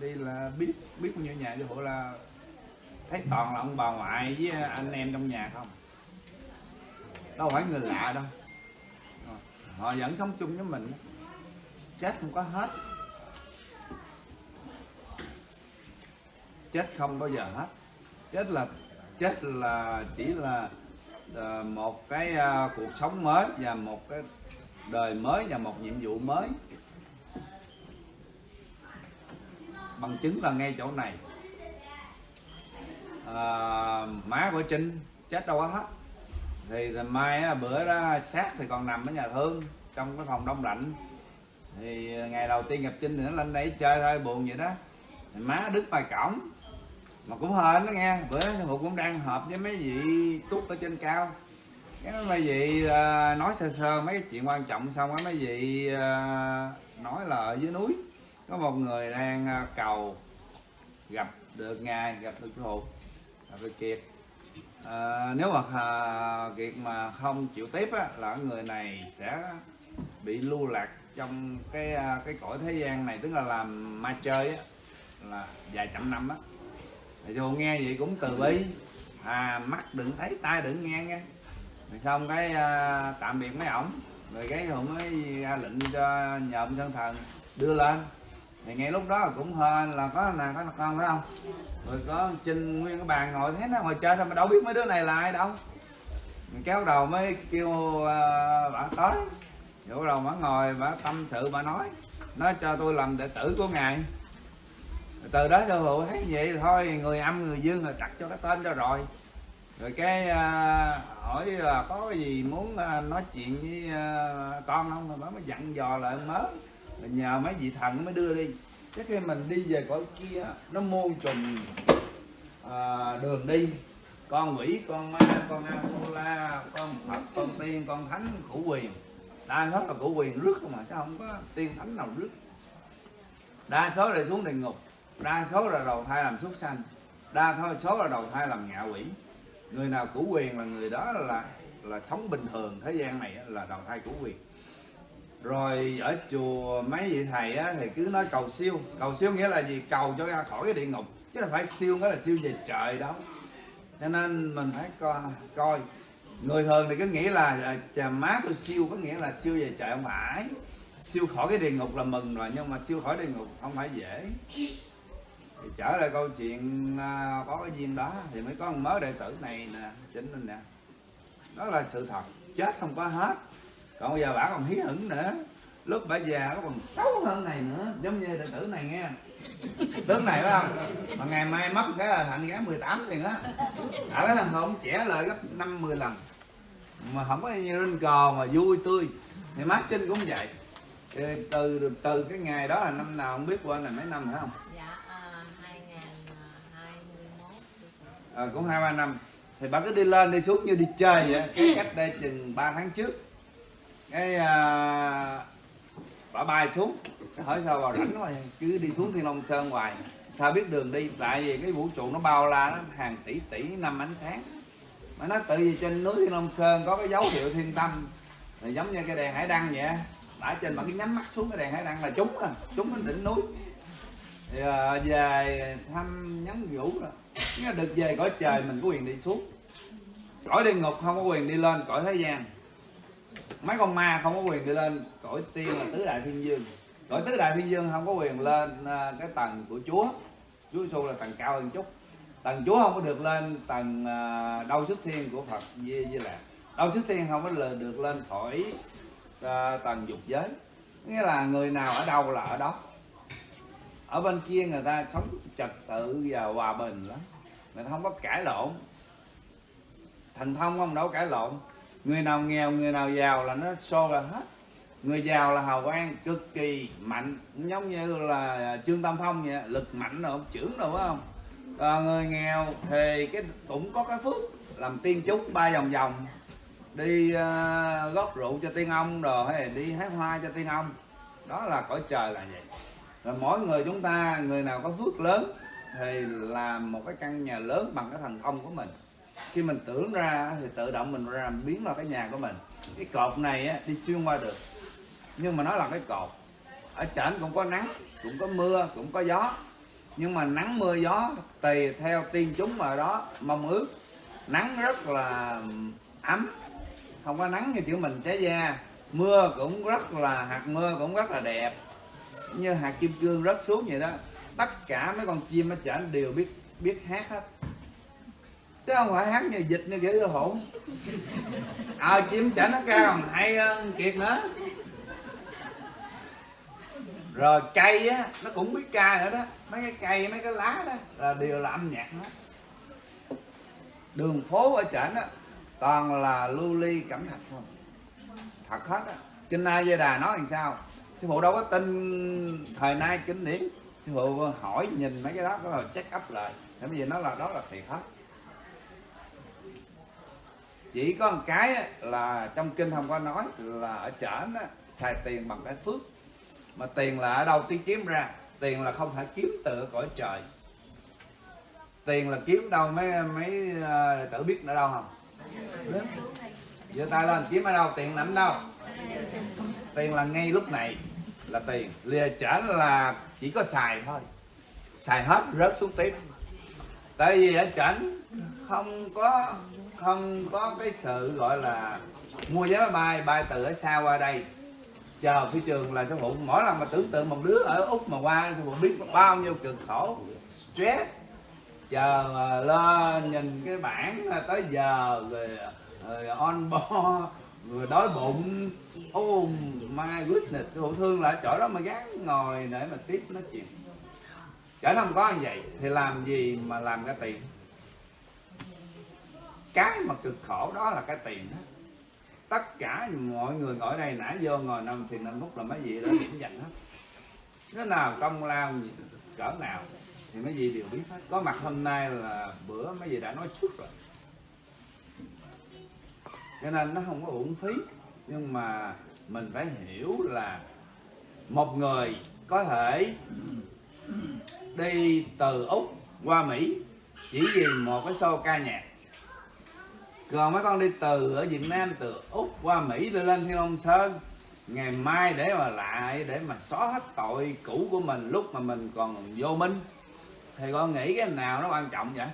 đi là biết biết bao nhiêu nhà. Chú hộ là thấy toàn là ông bà ngoại với anh em trong nhà không? Đâu phải người lạ đâu. Họ vẫn sống chung với mình. Chết không có hết. Chết không bao giờ hết. Chết là chết là chỉ là ờ, một cái ờ, cuộc sống mới và một cái đời mới và một nhiệm vụ mới. Bằng chứng là ngay chỗ này à, má của trinh chết đâu có hết thì ngày mai á, bữa đó xác thì còn nằm ở nhà thương trong cái phòng đông lạnh. Thì ngày đầu tiên gặp trinh thì nó lên đây chơi thôi buồn vậy đó. Thì má đứt bài cổng mà cũng hên đó nghe. Bữa đó cũng đang họp với mấy vị tút ở trên cao. Cái mấy vị à, nói sơ sơ mấy chuyện quan trọng xong á mấy vị à, nói là ở dưới núi. Có một người đang cầu gặp được ngài gặp được hụt À, về kiệt. À, nếu mà à, kiệt mà không chịu tiếp á, là người này sẽ bị lưu lạc trong cái à, cái cõi thế gian này tức là làm ma chơi á là vài trăm năm á. Thì tôi nghe vậy cũng từ bi. À mắt đừng thấy tai đừng nghe nghe. Rồi xong cái à, tạm biệt mấy ổng rồi cái họ mới ra lệnh cho nhộm sơn thần đưa lên. Thì ngay lúc đó cũng hên là có nè có con phải không? Rồi có trinh nguyên cái bàn ngồi thế nó ngồi chơi sao mà đâu biết mấy đứa này là ai đâu. Mình kéo đầu mới kêu uh, bà tới. Rồi đầu bà ngồi bà tâm sự bà nói. Nói cho tôi làm đệ tử của ngài. Từ đó sư phụ thấy vậy thôi người âm người dương rồi đặt cho cái tên cho rồi. Rồi cái uh, hỏi là có cái gì muốn uh, nói chuyện với uh, con không? Rồi bà mới dặn dò lại mới rồi nhờ mấy vị thần mới đưa đi cái khi mình đi về cõi kia nó muôn trùng à, đường đi. Con quỷ con ma con la con phật con tiên con thánh cửu quyền đa số là cửu quyền rước không mà chứ không có tiên thánh nào rước. Đa số là xuống địa ngục đa số là đầu thai làm súc sanh đa số- số là đầu thai làm ngạ quỷ. Người nào cửu quyền là người đó là là sống bình thường thế gian này là đầu thai cửu quyền rồi ở chùa mấy vị thầy á, thì cứ nói cầu siêu. Cầu siêu nghĩa là gì? Cầu cho ra khỏi cái địa ngục. Chứ là phải siêu nghĩa là siêu về trời đâu. Cho nên mình phải coi, coi. người thường thì cứ nghĩ là à, chà má tôi siêu có nghĩa là siêu về trời không phải. Siêu khỏi cái địa ngục là mừng rồi nhưng mà siêu khỏi địa ngục không phải dễ. Thì trở lại câu chuyện à, có cái duyên đó thì mới có một mớ đệ tử này nè chính mình nè. Đó là sự thật. Chết không có hết còn bây giờ bà còn hí hửng nữa. Lúc bà già nó còn xấu hơn này nữa. Giống như đệ tử này nghe. Tướng này phải không? Mà ngày mai mất cái là thành gái 18 tiền á. Ở cái thằng hồn trẻ lại gấp 50 lần. Mà không có như lên cò mà vui tươi. Thì mát trinh cũng vậy. Thì từ từ cái ngày đó là năm nào không biết qua này mấy năm phải không? Dạ, à, 2021 à, cũng hai ba năm. Thì bà cứ đi lên đi xuống như đi chơi vậy. Cái cách đây chừng 3 tháng trước cái à, bà bay xuống. Hỏi sao bà rảnh mà cứ đi xuống thiên long sơn hoài. Sao biết đường đi? Tại vì cái vũ trụ nó bao la nó hàng tỷ tỷ năm ánh sáng. Mà nó tự vì trên núi thiên long sơn có cái dấu hiệu thiên tâm. Thì giống như cái đèn hải đăng vậy đã trên mà cái nhắm mắt xuống cái đèn hải đăng là trúng à trúng đến đỉnh núi. Thì à, về thăm nhắn vũ rồi được về cõi trời mình có quyền đi xuống. Cõi địa ngục không có quyền đi lên cõi thế gian mấy con ma không có quyền đi lên cõi tiên là tứ đại thiên dương cõi tứ đại thiên dương không có quyền lên à, cái tầng của chúa. Chúa giêsu là tầng cao hơn chút. Tầng chúa không có được lên tầng à, đâu xuất thiên của phật di di lạc đâu xuất thiên không có được lên khỏi à, tầng dục giới. Nghĩa là người nào ở đâu là ở đó. Ở bên kia người ta sống trật tự và hòa bình lắm. Người ta không có cãi lộn. Thành thông không đâu cãi lộn người nào nghèo người nào giàu là nó so ra hết. Người giàu là hào quang cực kỳ mạnh giống như là trương tam phong vậy lực mạnh rồi trưởng rồi phải không? À, người nghèo thì cái cũng có cái phước làm tiên chúc ba vòng vòng. Đi uh, góp rượu cho tiên ông rồi hay đi hái hoa cho tiên ông. Đó là cõi trời là vậy. Là mỗi người chúng ta người nào có phước lớn thì làm một cái căn nhà lớn bằng cái thần thông của mình khi mình tưởng ra thì tự động mình ra biến vào cái nhà của mình. Cái cột này á, đi xuyên qua được. Nhưng mà nó là cái cột. Ở trển cũng có nắng cũng có mưa cũng có gió. Nhưng mà nắng mưa gió tùy theo tiên chúng mà đó mong ước. Nắng rất là ấm. Không có nắng thì kiểu mình cháy da. Mưa cũng rất là hạt mưa cũng rất là đẹp. Như hạt kim cương rớt xuống vậy đó. Tất cả mấy con chim ở trển đều biết biết hát hết chứ không phải hát như dịch như kiểu hỗn ờ à, chim chả nó cao còn hay hơn kiệt nữa. Rồi cây á nó cũng biết ca nữa đó. Mấy cái cây mấy cái lá đó là đều là âm nhạc hết. Đường phố ở trển á toàn là lưu ly cẩm thạch không thật hết á. Kinh a di đà nói làm sao? Sư phụ đâu có tin thời nay kinh điển. Sư phụ hỏi nhìn mấy cái đó rồi check up lại. Tại vì nó là đó là thiệt hết chỉ có một cái là trong kinh không có nói là ở trển nó xài tiền bằng cái phước. Mà tiền là ở đâu tiếng kiếm ra tiền là không phải kiếm từ cõi trời. Tiền là kiếm đâu mấy mấy uh, tử biết ở đâu không? Giơ tay lên kiếm ở đâu tiền nằm đâu? Tiền là ngay lúc này là tiền. Lìa chở là chỉ có xài thôi. Xài hết rớt xuống tiếp. Tại vì ở chảnh không có không có cái sự gọi là mua vé máy bay bay từ ở xa qua đây. Chờ phi trường là sư phụ mỗi lần mà tưởng tượng một đứa ở úc mà qua sư phụ biết bao nhiêu cực khổ stress. Chờ mà lên nhìn cái bảng tới giờ rồi, rồi on board rồi đói bụng. Oh my goodness sư phụ thương lại chỗ đó mà gắn ngồi để mà tiếp nói chuyện. Chở không có như vậy thì làm gì mà làm ra tiền? Cái mà cực khổ đó là cái tiền đó. Tất cả mọi người ngồi đây nãy vô ngồi năm thì năm phút là mấy gì đó điểm dành hết. Nó nào công lao gì cỡ nào thì mấy gì đều biết hết. Có mặt hôm nay là bữa mấy gì đã nói trước rồi. Cho nên nó không có uổng phí nhưng mà mình phải hiểu là một người có thể đi từ úc qua mỹ chỉ vì một cái show ca nhạc còn mấy con đi từ ở Việt Nam, từ Úc qua Mỹ lên lên Thiên Long Sơn. Ngày mai để mà lại, để mà xóa hết tội cũ của mình lúc mà mình còn vô minh thì con nghĩ cái nào nó quan trọng vậy?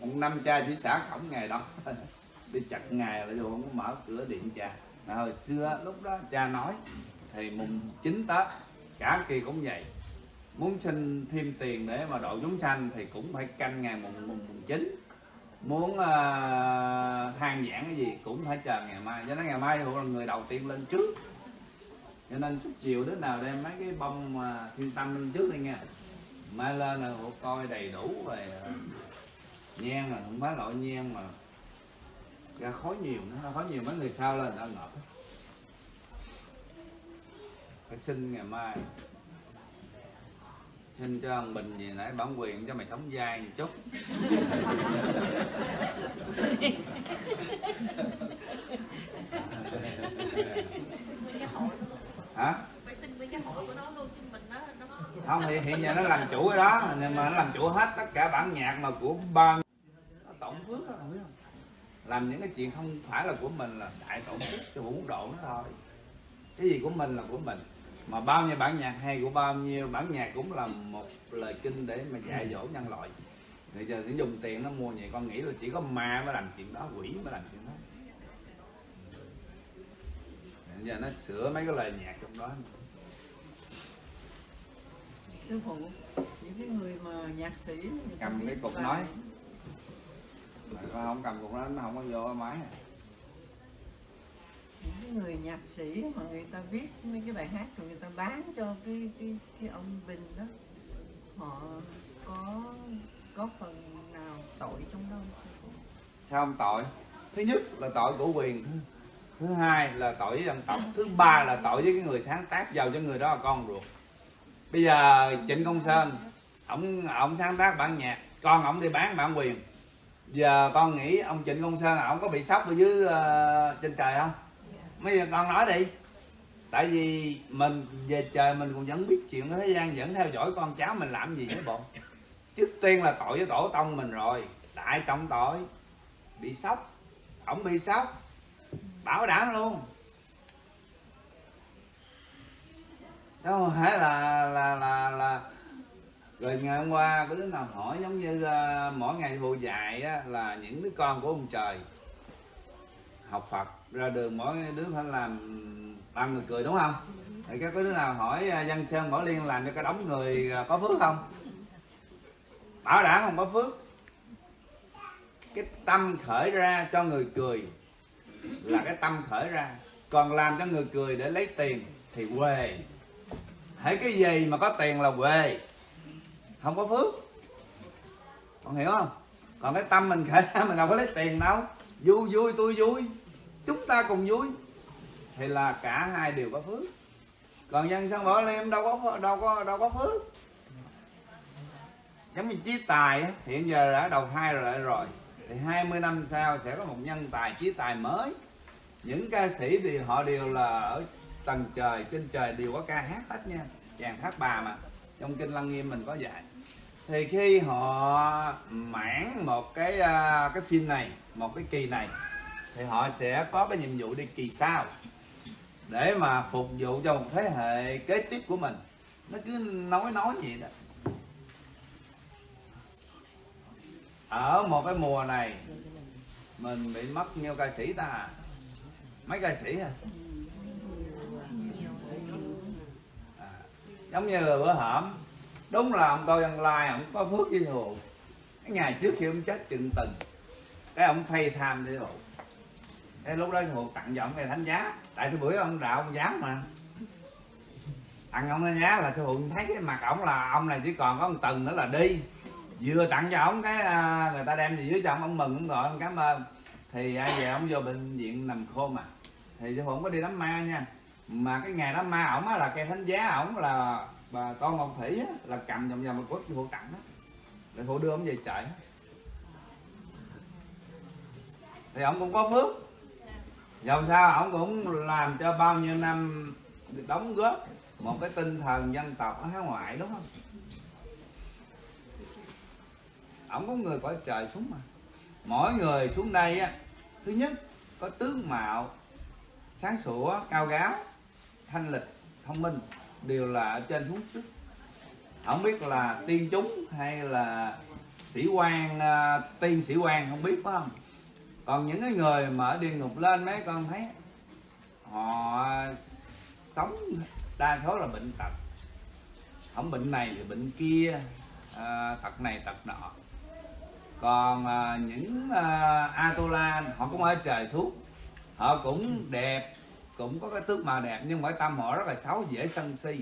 Ông năm cha chỉ xả khổng ngày đó. Đi chặt ngày là vô, không mở cửa điện cha. Mà hồi xưa, lúc đó cha nói, thì mùng 9 tết, cả kỳ cũng vậy muốn xin thêm tiền để mà độ chúng sanh thì cũng phải canh ngày mùng mùng, mùng chín. Muốn uh, than giảng cái gì cũng phải chờ ngày mai. Cho nên ngày mai là người đầu tiên lên trước. Cho nên chút chiều đứa nào đem mấy cái bông mà thiên tâm lên trước đi nha mai lên là hộ coi đầy đủ về uh, à, nhang là không phải loại nhang mà ra khói nhiều nữa khói nhiều mấy người sau lên đã ngợp. Phải xin ngày mai xin cho ông bình gì nãy bản quyền cho mày sống dai một chút. Hả? Không thì hiện giờ nó làm chủ cái đó nhưng mà nó làm chủ hết tất cả bản nhạc mà của bao nó tổng phước đó không biết không? Làm những cái chuyện không phải là của mình là đại tổng phước cho vũ độ nó thôi. Cái gì của mình là của mình mà bao nhiêu bản nhạc hay của bao nhiêu bản nhạc cũng là một lời kinh để mà dạy dỗ nhân loại. Bây giờ sẽ dùng tiền nó mua vậy con nghĩ là chỉ có ma mới làm chuyện đó quỷ mới làm chuyện đó. Bây giờ nó sửa mấy cái lời nhạc trong đó. Sư phụ những cái người mà nhạc sĩ cầm cái cục nói. mà con không cầm cục đó nó không có vô máy những cái người nhạc sĩ mà người ta viết mấy cái bài hát rồi người ta bán cho cái cái cái ông Bình đó họ có có phần nào tội trong đó sao không tội? Thứ nhất là tội của quyền thứ, thứ hai là tội với dân tộc thứ ba là tội với cái người sáng tác giàu cho người đó là con ruột. Bây giờ trịnh công sơn ông ông sáng tác bản nhạc con ông đi bán bản quyền. Giờ con nghĩ ông trịnh công sơn ông có bị sốc ở dưới uh, trên trời không? Bây giờ con nói đi. Tại vì mình về trời mình cũng vẫn biết chuyện thế gian vẫn theo dõi con cháu mình làm gì nữa bộ trước tiên là tội với tổ tông mình rồi đại trọng tội. Bị sốc ổng bị sốc. Bảo đảm luôn. Đâu, phải là là là là rồi ngày hôm qua có đứa nào hỏi giống như uh, mỗi ngày thù dạy á, là những đứa con của ông trời học Phật ra đường mỗi đứa phải làm ba người cười, đúng không? Thì các đứa nào hỏi à, Văn Sơn, Bảo Liên làm cho cái đống người à, có phước không? Bảo đảm không có phước. Cái tâm khởi ra cho người cười là cái tâm khởi ra. Còn làm cho người cười để lấy tiền thì quê. Hãy cái gì mà có tiền là quê. Không có phước. Con hiểu không? Còn cái tâm mình khởi ra, mình đâu có lấy tiền đâu. Vui vui, tôi vui chúng ta cùng vui. Thì là cả hai đều có phước. Còn dân sân bảo em đâu có đâu có đâu có phước. Giống như chí tài hiện giờ đã đầu thai rồi lại rồi. Thì 20 năm sau sẽ có một nhân tài, chí tài mới. Những ca sĩ thì họ đều là ở tầng trời, trên trời đều có ca hát hết nha. Chàng hát bà mà, trong kinh lăng nghiêm mình có dạy. Thì khi họ mãn một cái à, cái phim này, một cái kỳ này thì họ sẽ có cái nhiệm vụ đi kỳ sau để mà phục vụ cho một thế hệ kế tiếp của mình. Nó cứ nói nói vậy đó. Ở một cái mùa này mình bị mất nhiêu ca sĩ ta. Mấy ca sĩ à, à giống như bữa hổm. Đúng là ông tôi ăn lai ông có phước với thù cái ngày trước khi ông chết chừng từng cái ông phay tham với hồ thế lúc đó hồ tặng cho ông cái thánh giá. Tại cái bữa ông đạo ông dám mà. Tặng ông thánh giá là sư phụ thấy cái mặt ổng là ông này chỉ còn có một tầng nữa là đi. Vừa tặng cho ổng cái à, người ta đem gì dưới cho ông ông mừng ông gọi ông cảm ơn. Thì ai về ông vô bệnh viện nằm khô mà thì sư phụ không có đi đám ma nha. Mà cái ngày đám ma ổng á là cây thánh giá ổng là bà con ngọc thủy á, là cầm vòng vòng một cốt sư phụ tặng đó để phụ đưa ông về chạy thì ông cũng có phước dầu sao ông cũng làm cho bao nhiêu năm đóng góp một cái tinh thần dân tộc ở hải ngoại đúng không? Ông có người cõi trời xuống mà. Mỗi người xuống đây á thứ nhất có tướng mạo sáng sủa cao gáo thanh lịch thông minh đều là ở trên xuống trước. Không biết là tiên chúng hay là sĩ quan uh, tiên sĩ quan không biết phải không? Còn những cái người mà ở địa ngục lên mấy con thấy họ sống đa số là bệnh tật. Không bệnh này thì bệnh kia à, tật này tật nọ. Còn à, những à, Atola họ cũng ở trời xuống. Họ cũng đẹp cũng có cái tướng mạo đẹp nhưng mà cái tâm họ rất là xấu dễ sân si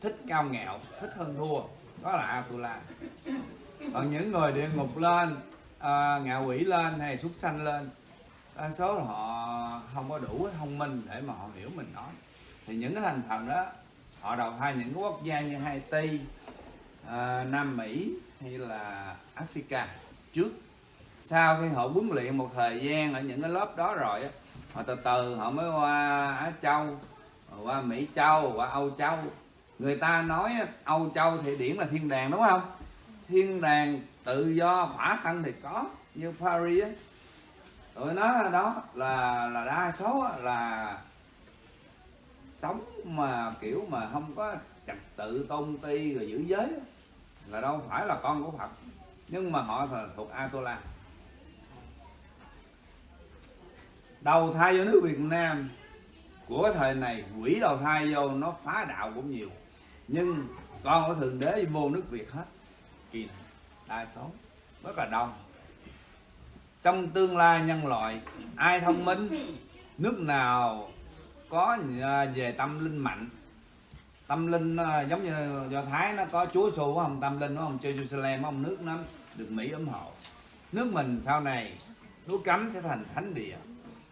thích cao ngạo thích hơn thua. Đó là Atula còn những người địa ngục lên à, ngạo quỷ lên hay xuất sanh lên? Đa số là họ không có đủ thông minh để mà họ hiểu mình nói. Thì những cái thành phần đó họ đầu thai những cái quốc gia như Haiti à, Nam Mỹ hay là Africa. Trước sau khi họ huấn luyện một thời gian ở những cái lớp đó rồi họ từ từ họ mới qua Á Châu qua Mỹ Châu qua Âu Châu. Người ta nói Âu Châu thì điểm là thiên đàng đúng không? Thiên đàng tự do khỏa thân thì có, như Paris ấy. tụi nó đó là là đa số là sống mà kiểu mà không có trật tự, tôn ti rồi giữ giới là đâu phải là con của Phật. Nhưng mà họ là thuộc Atola đầu thai vô nước Việt Nam, của thời này, quỷ đầu thai vô nó phá đạo cũng nhiều. Nhưng con của thượng đế vô nước Việt hết. Kỳ này đa số. Rất là đông. Trong tương lai nhân loại, ai thông minh, nước nào có à, về tâm linh mạnh? Tâm linh à, giống như do thái nó có chúa xu phải không? Tâm linh nó không? Jerusalem không? Nước nó được mỹ ủng hộ. Nước mình sau này núi cấm sẽ thành thánh địa.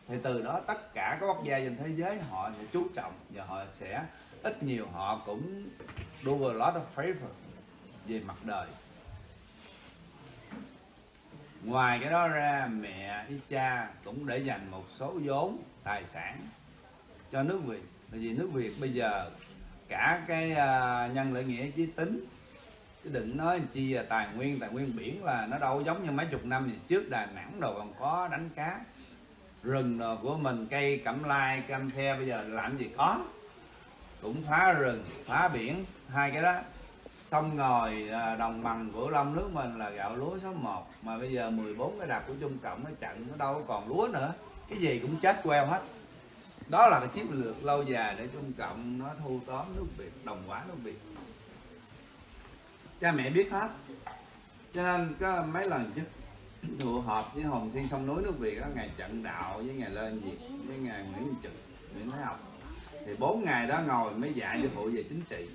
Thì từ đó tất cả các quốc gia trên thế giới họ sẽ chú trọng và họ sẽ ít nhiều họ cũng do a lot of favor về mặt đời ngoài cái đó ra mẹ với cha cũng để dành một số vốn tài sản cho nước việt. Tại vì nước việt bây giờ cả cái uh, nhân lợi nghĩa chí tính chứ đừng nói chi là tài nguyên tài nguyên biển là nó đâu giống như mấy chục năm gì trước. Đà nẵng đồ còn có đánh cá rừng đồ của mình cây cẩm lai cam the bây giờ làm gì có. Cũng phá rừng phá biển hai cái đó xong rồi à, đồng bằng của long nước mình là gạo lúa số 1 mà bây giờ 14 cái đập của trung cộng nó chặn, nó đâu còn lúa nữa. Cái gì cũng chết queo hết. Đó là cái chiến lược lâu dài để trung cộng nó thu tóm nước việt, đồng hóa nước việt. Cha mẹ biết hết. Cho nên có mấy lần chứ, tụ họp với hồng thiên sông núi nước việt đó ngày trận đạo với ngày lên việt, với ngày nguyễn trực, nguyễn thái học. Thì bốn ngày đó ngồi mới dạy cho phụ về chính trị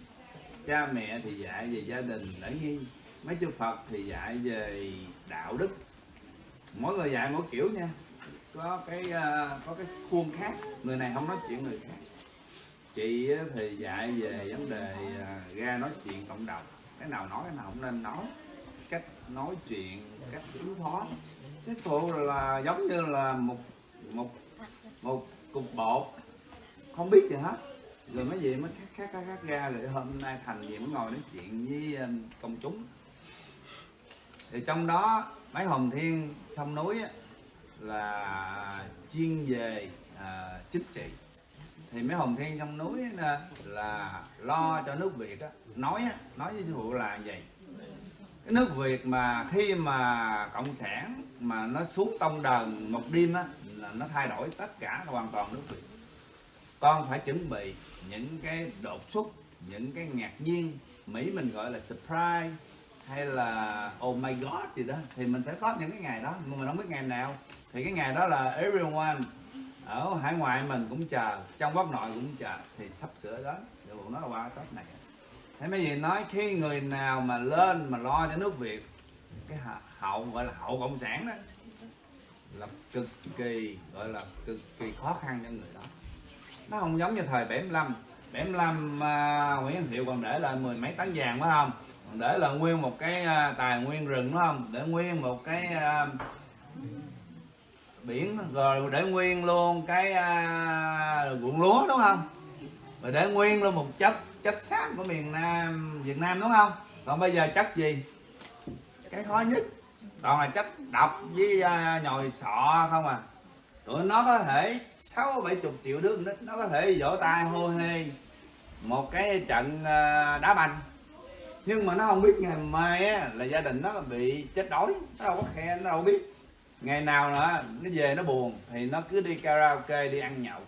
cha mẹ thì dạy về gia đình lễ nghi. Mấy chư phật thì dạy về đạo đức. Mỗi người dạy mỗi kiểu nha. Có cái uh, có cái khuôn khác. Người này không nói chuyện người khác. Chị thì dạy về vấn đề uh, ra nói chuyện cộng đồng. Cái nào nói cái nào không nên nói. Cách nói chuyện cách ứng phó. Cái phụ là giống như là một một một cục bột. Không biết gì hết rồi mấy gì mới khác khác khác, khác ra rồi hôm nay thành gì mới ngồi nói chuyện với um, công chúng. Thì trong đó mấy hồng thiên sông núi á, là chuyên về à, chính trị. Thì mấy hồng thiên trong núi á, là lo cho nước việt á, nói á, nói với sư phụ là vậy. Cái nước việt mà khi mà cộng sản mà nó xuống tông đờn một đêm á là nó thay đổi tất cả hoàn toàn nước việt. Con phải chuẩn bị những cái đột xuất, những cái ngạc nhiên, mỹ mình gọi là surprise hay là oh my god gì đó, thì mình sẽ có những cái ngày đó, nhưng mà không biết ngày nào. Thì cái ngày đó là everyone ở hải ngoại mình cũng chờ, trong quốc nội cũng chờ, thì sắp sửa đó rồi nó là qua tết này. Thế mấy gì nói khi người nào mà lên mà lo cho nước việt, cái hậu gọi là hậu cộng sản đó, là cực kỳ, gọi là cực kỳ khó khăn cho người đó nó không giống như thời 75 75 uh, Nguyễn Hiệu còn để lại mười mấy tấn vàng phải không? Còn để là nguyên một cái uh, tài nguyên rừng đúng không? Để nguyên một cái uh, biển rồi để nguyên luôn cái uh, ruộng lúa đúng không? Rồi để nguyên luôn một chất chất xám của miền Nam Việt Nam đúng không? Còn bây giờ chất gì? Cái khó nhất. Toàn là chất độc với uh, nhồi sọ không à tụi nó có thể sáu bảy chục triệu đứa nít nó có thể vỗ tay hô hê một cái trận à, đá banh. Nhưng mà nó không biết ngày mai á, là gia đình nó bị chết đói nó đâu có khe nó đâu biết. Ngày nào nữa nó về nó buồn thì nó cứ đi karaoke đi ăn nhậu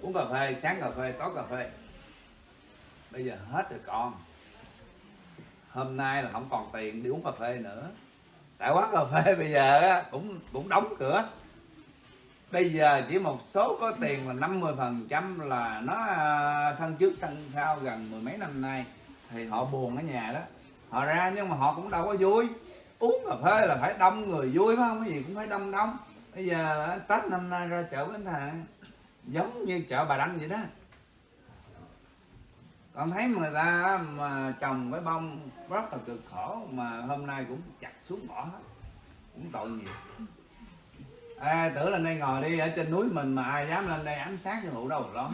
uống cà phê sáng cà phê tối cà phê. Bây giờ hết rồi con. Hôm nay là không còn tiền đi uống cà phê nữa. Tại quán cà phê bây giờ cũng cũng đóng cửa bây giờ chỉ một số có tiền là 50 phần trăm là nó à, sân trước, sân sau gần mười mấy năm nay. Thì họ buồn ở nhà đó. Họ ra nhưng mà họ cũng đâu có vui. Uống cà phê là phải đông người vui, phải không? Cái gì cũng phải đông đông. Bây giờ à, tết năm nay ra chợ bến thành, giống như chợ bà đanh vậy đó. Con thấy người ta mà trồng cái bông rất là cực khổ mà hôm nay cũng chặt xuống bỏ hết. Cũng tội nghiệp à, tưởng lên đây ngồi đi ở trên núi mình mà ai dám lên đây ám sát cái vụ đâu đó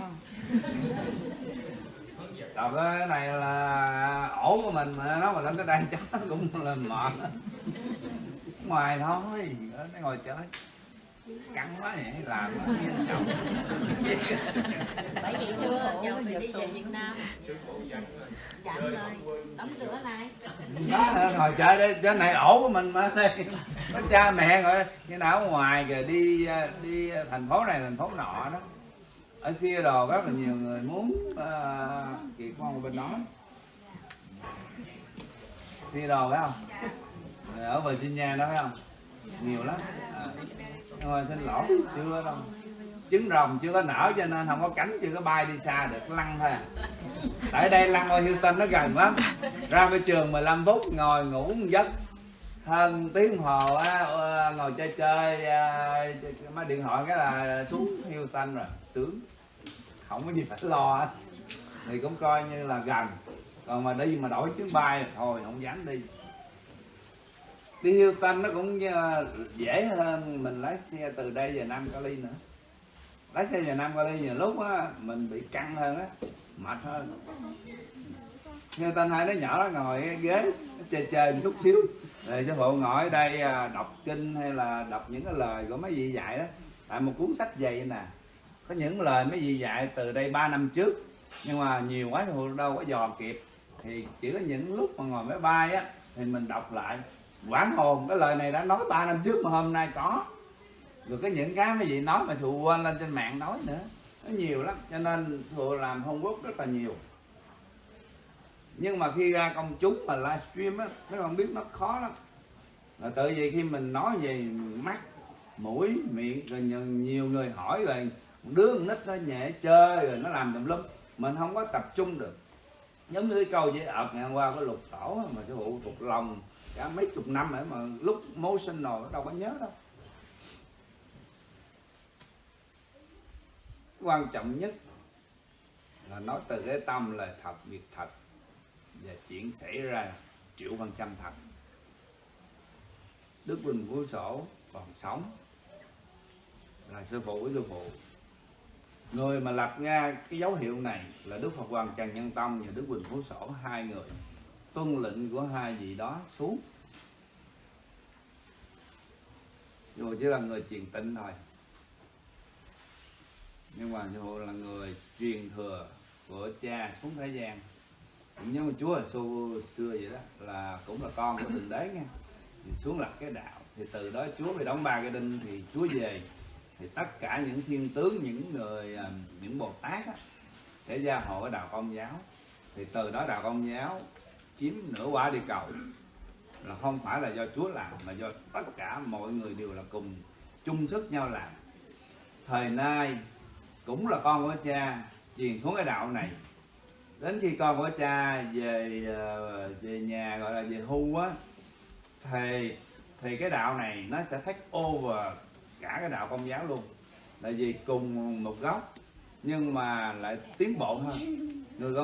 rồi cái này là ổ của mình mà nó mà lên tới đây chắc cũng là mệt. Ngoài thôi ở đây ngồi chơi. Căng quá vậy làm chồng. Bởi vì sư phụ thì đi về Việt Nam. Dặn rồi đóng cửa lại. Đó ngồi chơi đi trên này ổ của mình mà. đây nó cha mẹ rồi như nào ở ngoài rồi đi à, đi thành phố này thành phố nọ đó. Ở Seattle rất là nhiều người muốn uh, kỳ con bên đó. Seattle phải không? Rồi ở Virginia đó phải không? Nhiều lắm. À. nhưng mà xin lỗi chưa đâu. Trứng rồng chưa có nở cho nên không có cánh chưa có bay đi xa được lăn thôi à. tại đây lăn ở Hilton nó gần lắm. Ra cái trường 15 phút ngồi ngủ một giấc hơn tiếng hồ á ờ, ngồi chơi chơi ờ, máy điện thoại cái là xuống Houston rồi, sướng. Không có gì phải lo hết. Thì cũng coi như là gần. Còn mà đi mà đổi chuyến bay thôi, không dám đi. Đi Houston nó cũng ờ, dễ hơn mình lái xe từ đây về Nam Cali nữa. Lái xe về Nam Cali nhiều lúc á, mình bị căng hơn á, mệt hơn. Houston hai đứa nhỏ nó ngồi ghế, nó chơi chơi một chút xíu thì sư phụ ngồi ở đây à, đọc kinh hay là đọc những cái lời của mấy vị dạy đó, tại một cuốn sách dày nè. Có những lời mấy vị dạy từ đây 3 năm trước, nhưng mà nhiều quá sư phụ đâu có dò kịp. Thì chỉ có những lúc mà ngồi máy bay á, thì mình đọc lại. Quán hồn, cái lời này đã nói 3 năm trước mà hôm nay có. Rồi có những cái mấy vị nói mà thụ quên lên trên mạng nói nữa. Nó nhiều lắm, cho nên thụ làm homework rất là nhiều nhưng mà khi ra công chúng mà livestream á nó không biết nó khó lắm. Là tự vì khi mình nói về mắt mũi miệng rồi nhiều, nhiều người hỏi rồi một đứa con nít nó nhẹ chơi rồi nó làm tùm lum mình không có tập trung được. Giống như cái câu với ợt ngày hôm qua có lục tổ mà cái vụ thuộc lòng cả mấy chục năm rồi mà lúc motion rồi nó đâu có nhớ đâu. Quan trọng nhất là nói từ cái tâm lời thật việc thật và chuyện xảy ra, triệu Văn trăm thật Đức Bình Phú Sổ còn sống. Là sư phụ của sư phụ. Người mà lập ra cái dấu hiệu này là Đức Phật Hoàng Trần Nhân Tông và Đức Bình Phú Sổ, hai người tuân lệnh của hai vị đó xuống. Dù chỉ là người truyền tịnh thôi. Nhưng mà dù là người truyền thừa của cha xuống thế gian nhưng mà chúa hồi xưa xưa vậy đó là cũng là con của thượng đế nha. Thì xuống lập cái đạo thì từ đó chúa mới đóng ba cái đinh thì chúa về. Thì tất cả những thiên tướng những người à, những bồ tát á, sẽ gia hộ ở đạo công giáo. Thì từ đó đạo công giáo chiếm nửa quả địa cầu. Là không phải là do chúa làm mà do tất cả mọi người đều là cùng chung sức nhau làm. Thời nay cũng là con của cha truyền xuống cái đạo này đến khi con của cha về ờ, về nhà, gọi là về hưu á, thì thì cái đạo này nó sẽ take over cả cái đạo công giáo luôn. Tại vì cùng một gốc, nhưng mà lại tiến bộ hơn.